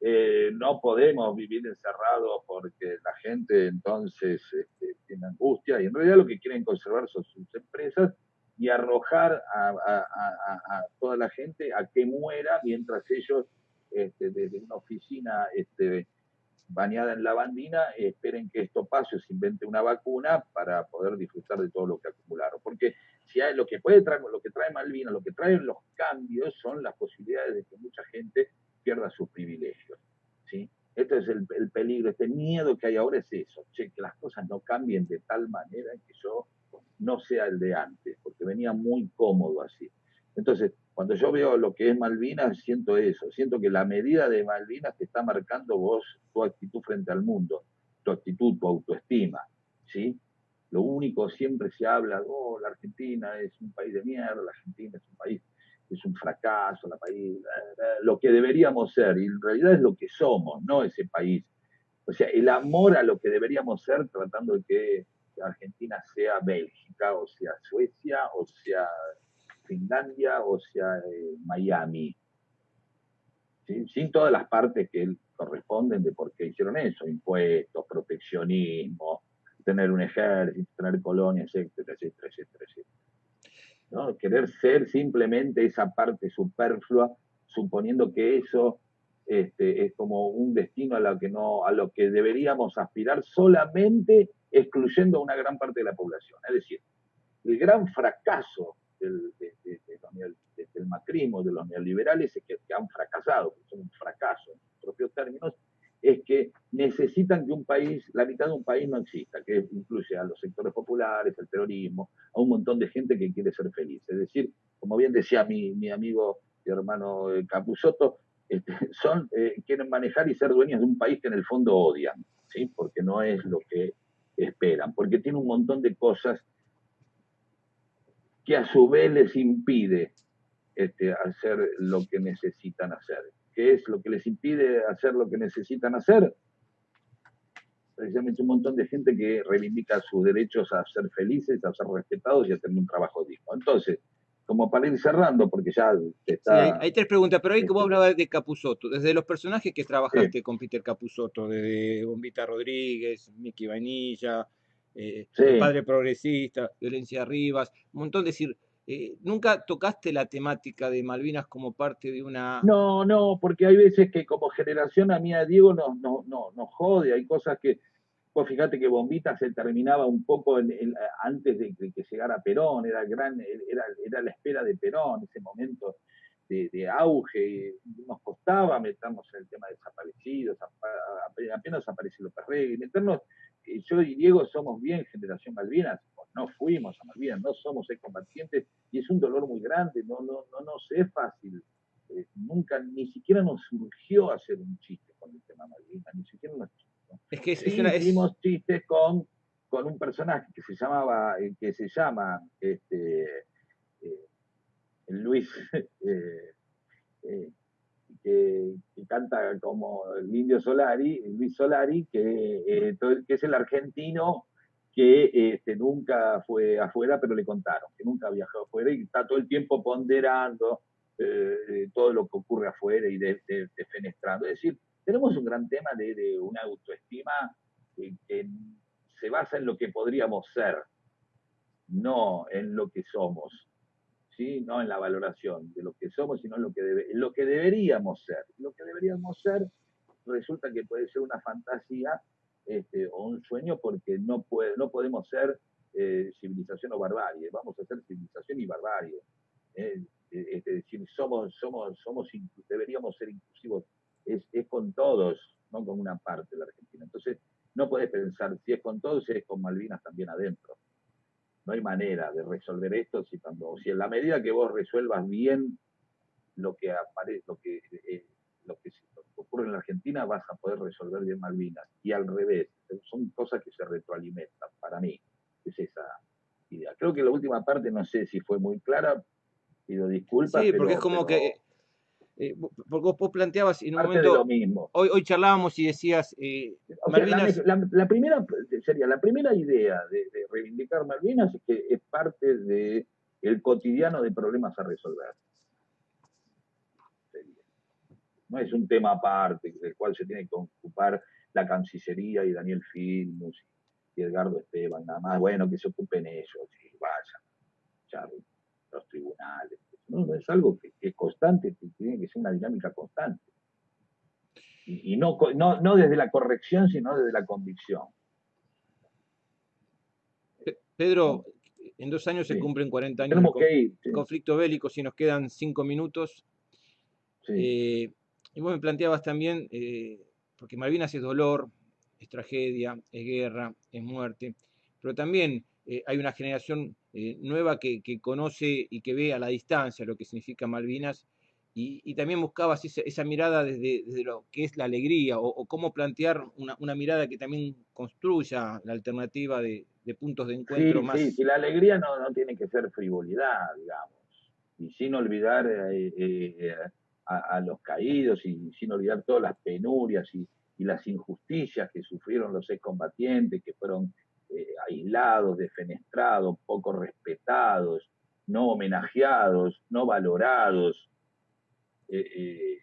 eh, no podemos vivir encerrados porque la gente entonces este, tiene angustia y en realidad lo que quieren conservar son sus empresas y arrojar a, toda la gente a que muera mientras ellos este, desde una oficina este, bañada en lavandina esperen que esto pase o se invente una vacuna para poder disfrutar de todo lo que acumularon. Porque si hay, lo que puede traer, lo que trae Malvinas, lo que traen los cambios son las posibilidades de que mucha gente pierda sus privilegios. ¿sí? Este es el, el peligro, este miedo que hay ahora es eso, que las cosas no cambien de tal manera que yo no sea el de antes, porque venía muy cómodo así. Entonces, cuando yo veo lo que es Malvinas, siento eso, siento que la medida de Malvinas te está marcando vos tu actitud frente al mundo, tu actitud, tu autoestima, ¿sí? Lo único, siempre se habla, oh, la Argentina es un país de mierda, la Argentina es un país, es un fracaso, la país, lo que deberíamos ser, y en realidad es lo que somos, no ese país. O sea, el amor a lo que deberíamos ser, tratando de que Argentina sea Bélgica, o sea Suecia, o sea Finlandia, o sea eh, Miami. Sin todas las partes que corresponden de por qué hicieron eso, impuestos, proteccionismo, tener un ejército, tener colonias, etcétera, etcétera, etcétera, ¿No? Querer ser simplemente esa parte superflua, suponiendo que eso este, es como un destino a lo que no, a lo que deberíamos aspirar solamente excluyendo a una gran parte de la población. Es decir, el gran fracaso del, macrismo, de los neoliberales, es que, han fracasado, que son un fracaso en propios términos, es que necesitan que un país, la mitad de un país no exista, que incluye a los sectores populares, al terrorismo, a un montón de gente que quiere ser feliz. Es decir, como bien decía mi, mi amigo y hermano eh, Capusotto, este, son, eh, quieren manejar y ser dueños de un país que en el fondo odian, ¿sí? porque no es lo que esperan, porque tiene un montón de cosas que a su vez les impide este, hacer lo que necesitan hacer. ¿Qué es lo que les impide hacer lo que necesitan hacer? Precisamente un montón de gente que reivindica sus derechos a ser felices, a ser respetados y a tener un trabajo digno. Entonces, como para ir cerrando, porque ya está... hay, tres preguntas, pero ahí vos este, hablabas de Capusotto, desde los personajes que trabajaste con Peter Capusotto, desde Bombita Rodríguez, Mickey Vainilla, eh, Padre Progresista, Violencia Rivas, un montón de decir, eh, ¿nunca tocaste la temática de Malvinas como parte de una...? No, no, porque hay veces que como generación a mí a Diego nos, no, no, nos jode, hay cosas que pues fíjate que Bombita se terminaba un poco antes de, que llegara Perón, era, gran, era, era la espera de Perón, ese momento de, auge, nos costaba meternos en el tema de desaparecidos, apenas apareció López Rey, meternos, yo y Diego somos bien generación Malvinas, no fuimos a Malvinas, no somos excombatientes y es un dolor muy grande, no, no, no nos es fácil eh, nunca, ni siquiera nos surgió hacer un chiste con el tema Malvinas, ni siquiera nos Es que sí, hicimos chistes con, con un personaje que se llamaba, eh, que se llama este, eh, Luis, que, canta como el indio Solari, Luis Solari, que, que es el argentino que este, nunca fue afuera, pero le contaron, que nunca viajó afuera y está todo el tiempo ponderando eh, todo lo que ocurre afuera y defenestrando. Es decir, tenemos un gran tema de, una autoestima que, se basa en lo que podríamos ser, no en lo que somos, ¿sí? no en la valoración de lo que somos, sino en lo que, lo que deberíamos ser. Lo que deberíamos ser resulta que puede ser una fantasía este, o un sueño porque no, puede, no podemos ser eh, civilización o barbarie, vamos a ser civilización y barbarie. ¿eh? es decir, somos, somos, somos, deberíamos ser inclusivos, es, es, con todos, no con una parte de la Argentina. Entonces, no puedes pensar si es con todos, si es con Malvinas también adentro. No hay manera de resolver esto si, cuando, si en la medida que vos resuelvas bien lo que aparece, lo que eh, lo que ocurre en la Argentina vas a poder resolver bien Malvinas. Y al revés, son cosas que se retroalimentan, para mí, es esa idea. Creo que la última parte no sé si fue muy clara, pido disculpas. Sí, porque es como que... Eh, porque vos, planteabas en un momento... lo mismo. Hoy, hoy charlábamos y decías... Eh, Malvinas... la, primera sería, la primera idea de, reivindicar Malvinas es que es parte del el cotidiano de problemas a resolver no es un tema aparte del cual se tiene que ocupar la Cancillería y Daniel Filmus y Edgardo Esteban, nada más, bueno, que se ocupen ellos y vayan, los tribunales. No, es algo que, es constante, que tiene que ser una dinámica constante. Y, no, no, desde la corrección, sino desde la convicción. Pedro, en dos años se cumplen 40 años de conflicto bélico, si nos quedan cinco minutos. Eh, y vos me planteabas también, eh, porque Malvinas es dolor, es tragedia, es guerra, es muerte, pero también eh, hay una generación eh, nueva que, conoce y que ve a la distancia lo que significa Malvinas y, también buscabas esa, mirada desde, lo que es la alegría o, cómo plantear una, mirada que también construya la alternativa de, puntos de encuentro más. Sí, la alegría no, no, tiene que ser frivolidad, digamos, y sin olvidar a, los caídos y sin olvidar todas las penurias y, las injusticias que sufrieron los excombatientes, que fueron eh, aislados, defenestrados, poco respetados, no homenajeados, no valorados, eh, eh,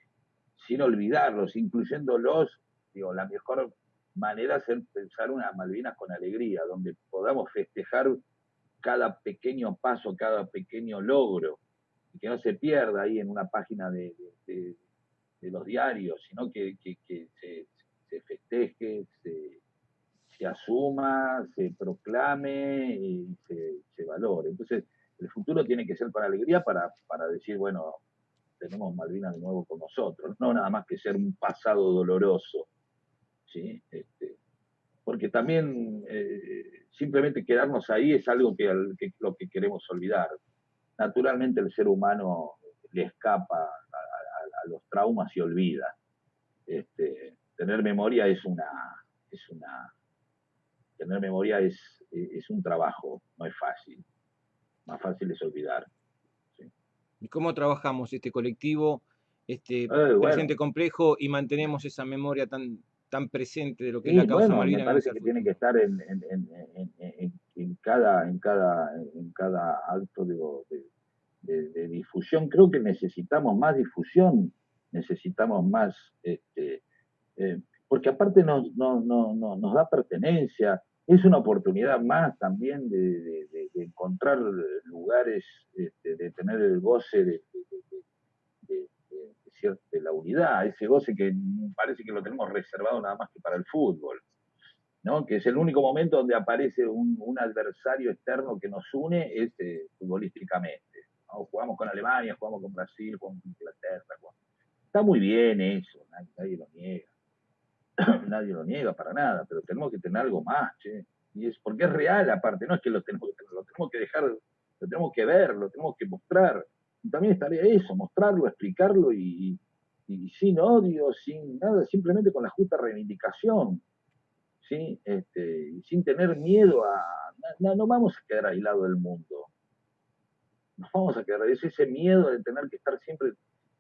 sin olvidarlos, incluyéndolos, digo, la mejor manera es pensar una Malvinas con alegría, donde podamos festejar cada pequeño paso, cada pequeño logro, que no se pierda ahí en una página de, los diarios, sino que, se, festeje, se, asuma, se proclame y se, valore. Entonces, el futuro tiene que ser con alegría para, decir, bueno, tenemos Malvinas de nuevo con nosotros, no nada más que ser un pasado doloroso, ¿sí? Este, porque también eh, simplemente quedarnos ahí es algo que, que, lo que queremos olvidar naturalmente el ser humano le escapa a, los traumas y olvida. Este, tener memoria es una, es una, tener memoria es, es un trabajo, no es fácil. Más fácil es olvidar. ¿Y cómo trabajamos este colectivo, este eh, presente complejo y mantenemos esa memoria tan, tan presente de lo que es la causa bueno, Me parece que tiene que estar en, en, cada, en, cada, en cada acto de, difusión. Creo que necesitamos más difusión, necesitamos más, este, eh, porque aparte nos, no, no, nos da pertenencia, es una oportunidad más también de, encontrar lugares, este, de tener el goce de, de la unidad, ese goce que parece que lo tenemos reservado nada más que para el fútbol, ¿no? que es el único momento donde aparece un, adversario externo que nos une este, futbolísticamente. Jugamos con Alemania, jugamos con Brasil, jugamos con Inglaterra. Está muy bien eso, nadie, lo niega. Nadie lo niega para nada, pero tenemos que tener algo más, Y es porque es real aparte, no es que lo tenemos que lo tenemos que dejar, lo tenemos que ver, lo tenemos que mostrar. también estaría eso, mostrarlo, explicarlo y, sin odio, sin nada, simplemente con la justa reivindicación, ¿sí? Este, y sin tener miedo a... No, no vamos a quedar aislados del mundo. Nos vamos a quedar, es ese miedo de tener que estar siempre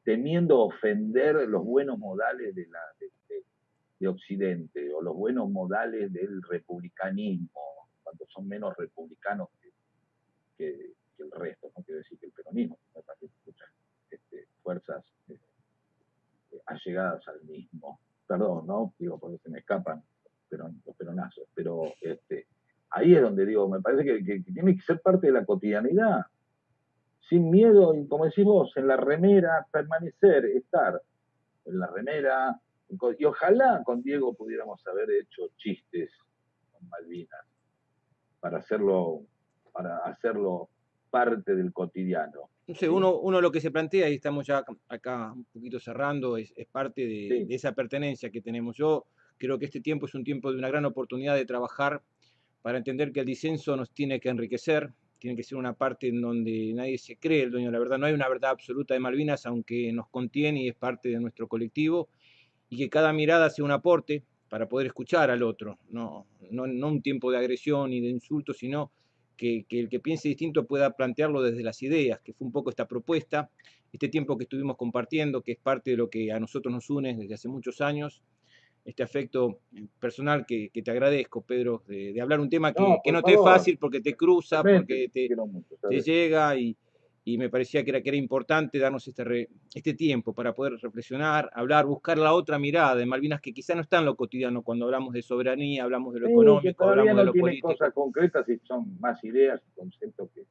temiendo ofender los buenos modales de, la, de, Occidente o los buenos modales del republicanismo, cuando son menos republicanos que, el resto, no quiero decir que el peronismo, parece muchas este, fuerzas eh, allegadas al mismo. Perdón, ¿no? Digo, porque se me escapan los peronazos, pero este, ahí es donde digo, me parece que tiene que ser parte de la cotidianidad sin miedo, y como decís vos, en la remera, permanecer, estar en la remera, y ojalá con Diego pudiéramos haber hecho chistes con Malvinas, para hacerlo, para hacerlo parte del cotidiano. No sé, uno, uno lo que se plantea, y estamos ya acá un poquito cerrando, es, parte de, de, esa pertenencia que tenemos. Yo creo que este tiempo es un tiempo de una gran oportunidad de trabajar para entender que el disenso nos tiene que enriquecer, tiene que ser una parte en donde nadie se cree el dueño de la verdad. No hay una verdad absoluta de Malvinas, aunque nos contiene y es parte de nuestro colectivo, y que cada mirada sea un aporte para poder escuchar al otro, no, no, un tiempo de agresión y de insulto, sino que, que, el que piense distinto pueda plantearlo desde las ideas, que fue un poco esta propuesta, este tiempo que estuvimos compartiendo, que es parte de lo que a nosotros nos une desde hace muchos años, este afecto personal que, te agradezco, Pedro, de, hablar un tema que no, te es fácil porque te cruza, porque te, llega y, me parecía que era, que era importante darnos este, este tiempo para poder reflexionar, hablar, buscar la otra mirada de Malvinas que quizá no está en lo cotidiano cuando hablamos de soberanía, hablamos de lo económico, hablamos de lo político. cosas concretas y son más ideas, conceptos que,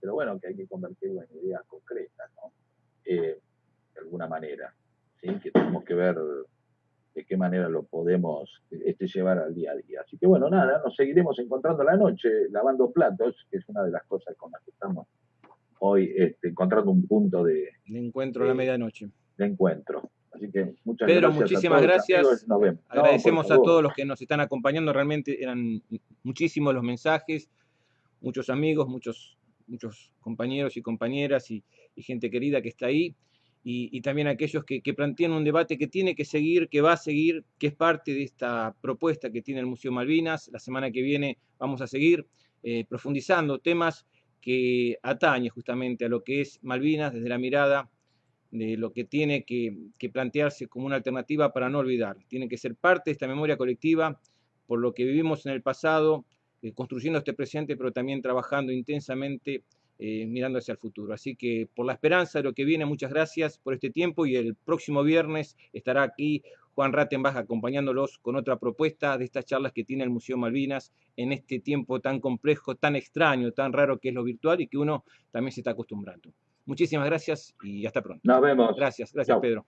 pero bueno, que hay que convertirlo en ideas concretas, ¿no? Eh, de alguna manera, ¿sí? que tenemos que ver de qué manera lo podemos este, llevar al día a día. Así que bueno, nada, nos seguiremos encontrando la noche lavando platos, que es una de las cosas con las que estamos hoy este, encontrando un punto de, de encuentro a la medianoche. De encuentro. Así que muchas Pedro, gracias. muchísimas gracias. Nos vemos. Agradecemos a todos los que nos están acompañando. Realmente eran muchísimos los mensajes, muchos amigos, muchos, muchos compañeros y compañeras y gente querida que está ahí y, también aquellos que, plantean un debate que tiene que seguir, que va a seguir, que es parte de esta propuesta que tiene el Museo Malvinas. La semana que viene vamos a seguir eh, profundizando temas que atañen justamente a lo que es Malvinas desde la mirada de lo que tiene que, plantearse como una alternativa para no olvidar. Tiene que ser parte de esta memoria colectiva por lo que vivimos en el pasado, eh, construyendo este presente, pero también trabajando intensamente eh, mirando hacia el futuro. Así que por la esperanza de lo que viene, muchas gracias por este tiempo y el próximo viernes estará aquí Juan Rattenbach acompañándolos con otra propuesta de estas charlas que tiene el Museo Malvinas en este tiempo tan complejo, tan extraño, tan raro que es lo virtual y que uno también se está acostumbrando. Muchísimas gracias y hasta pronto. Nos vemos. Gracias, gracias Pedro.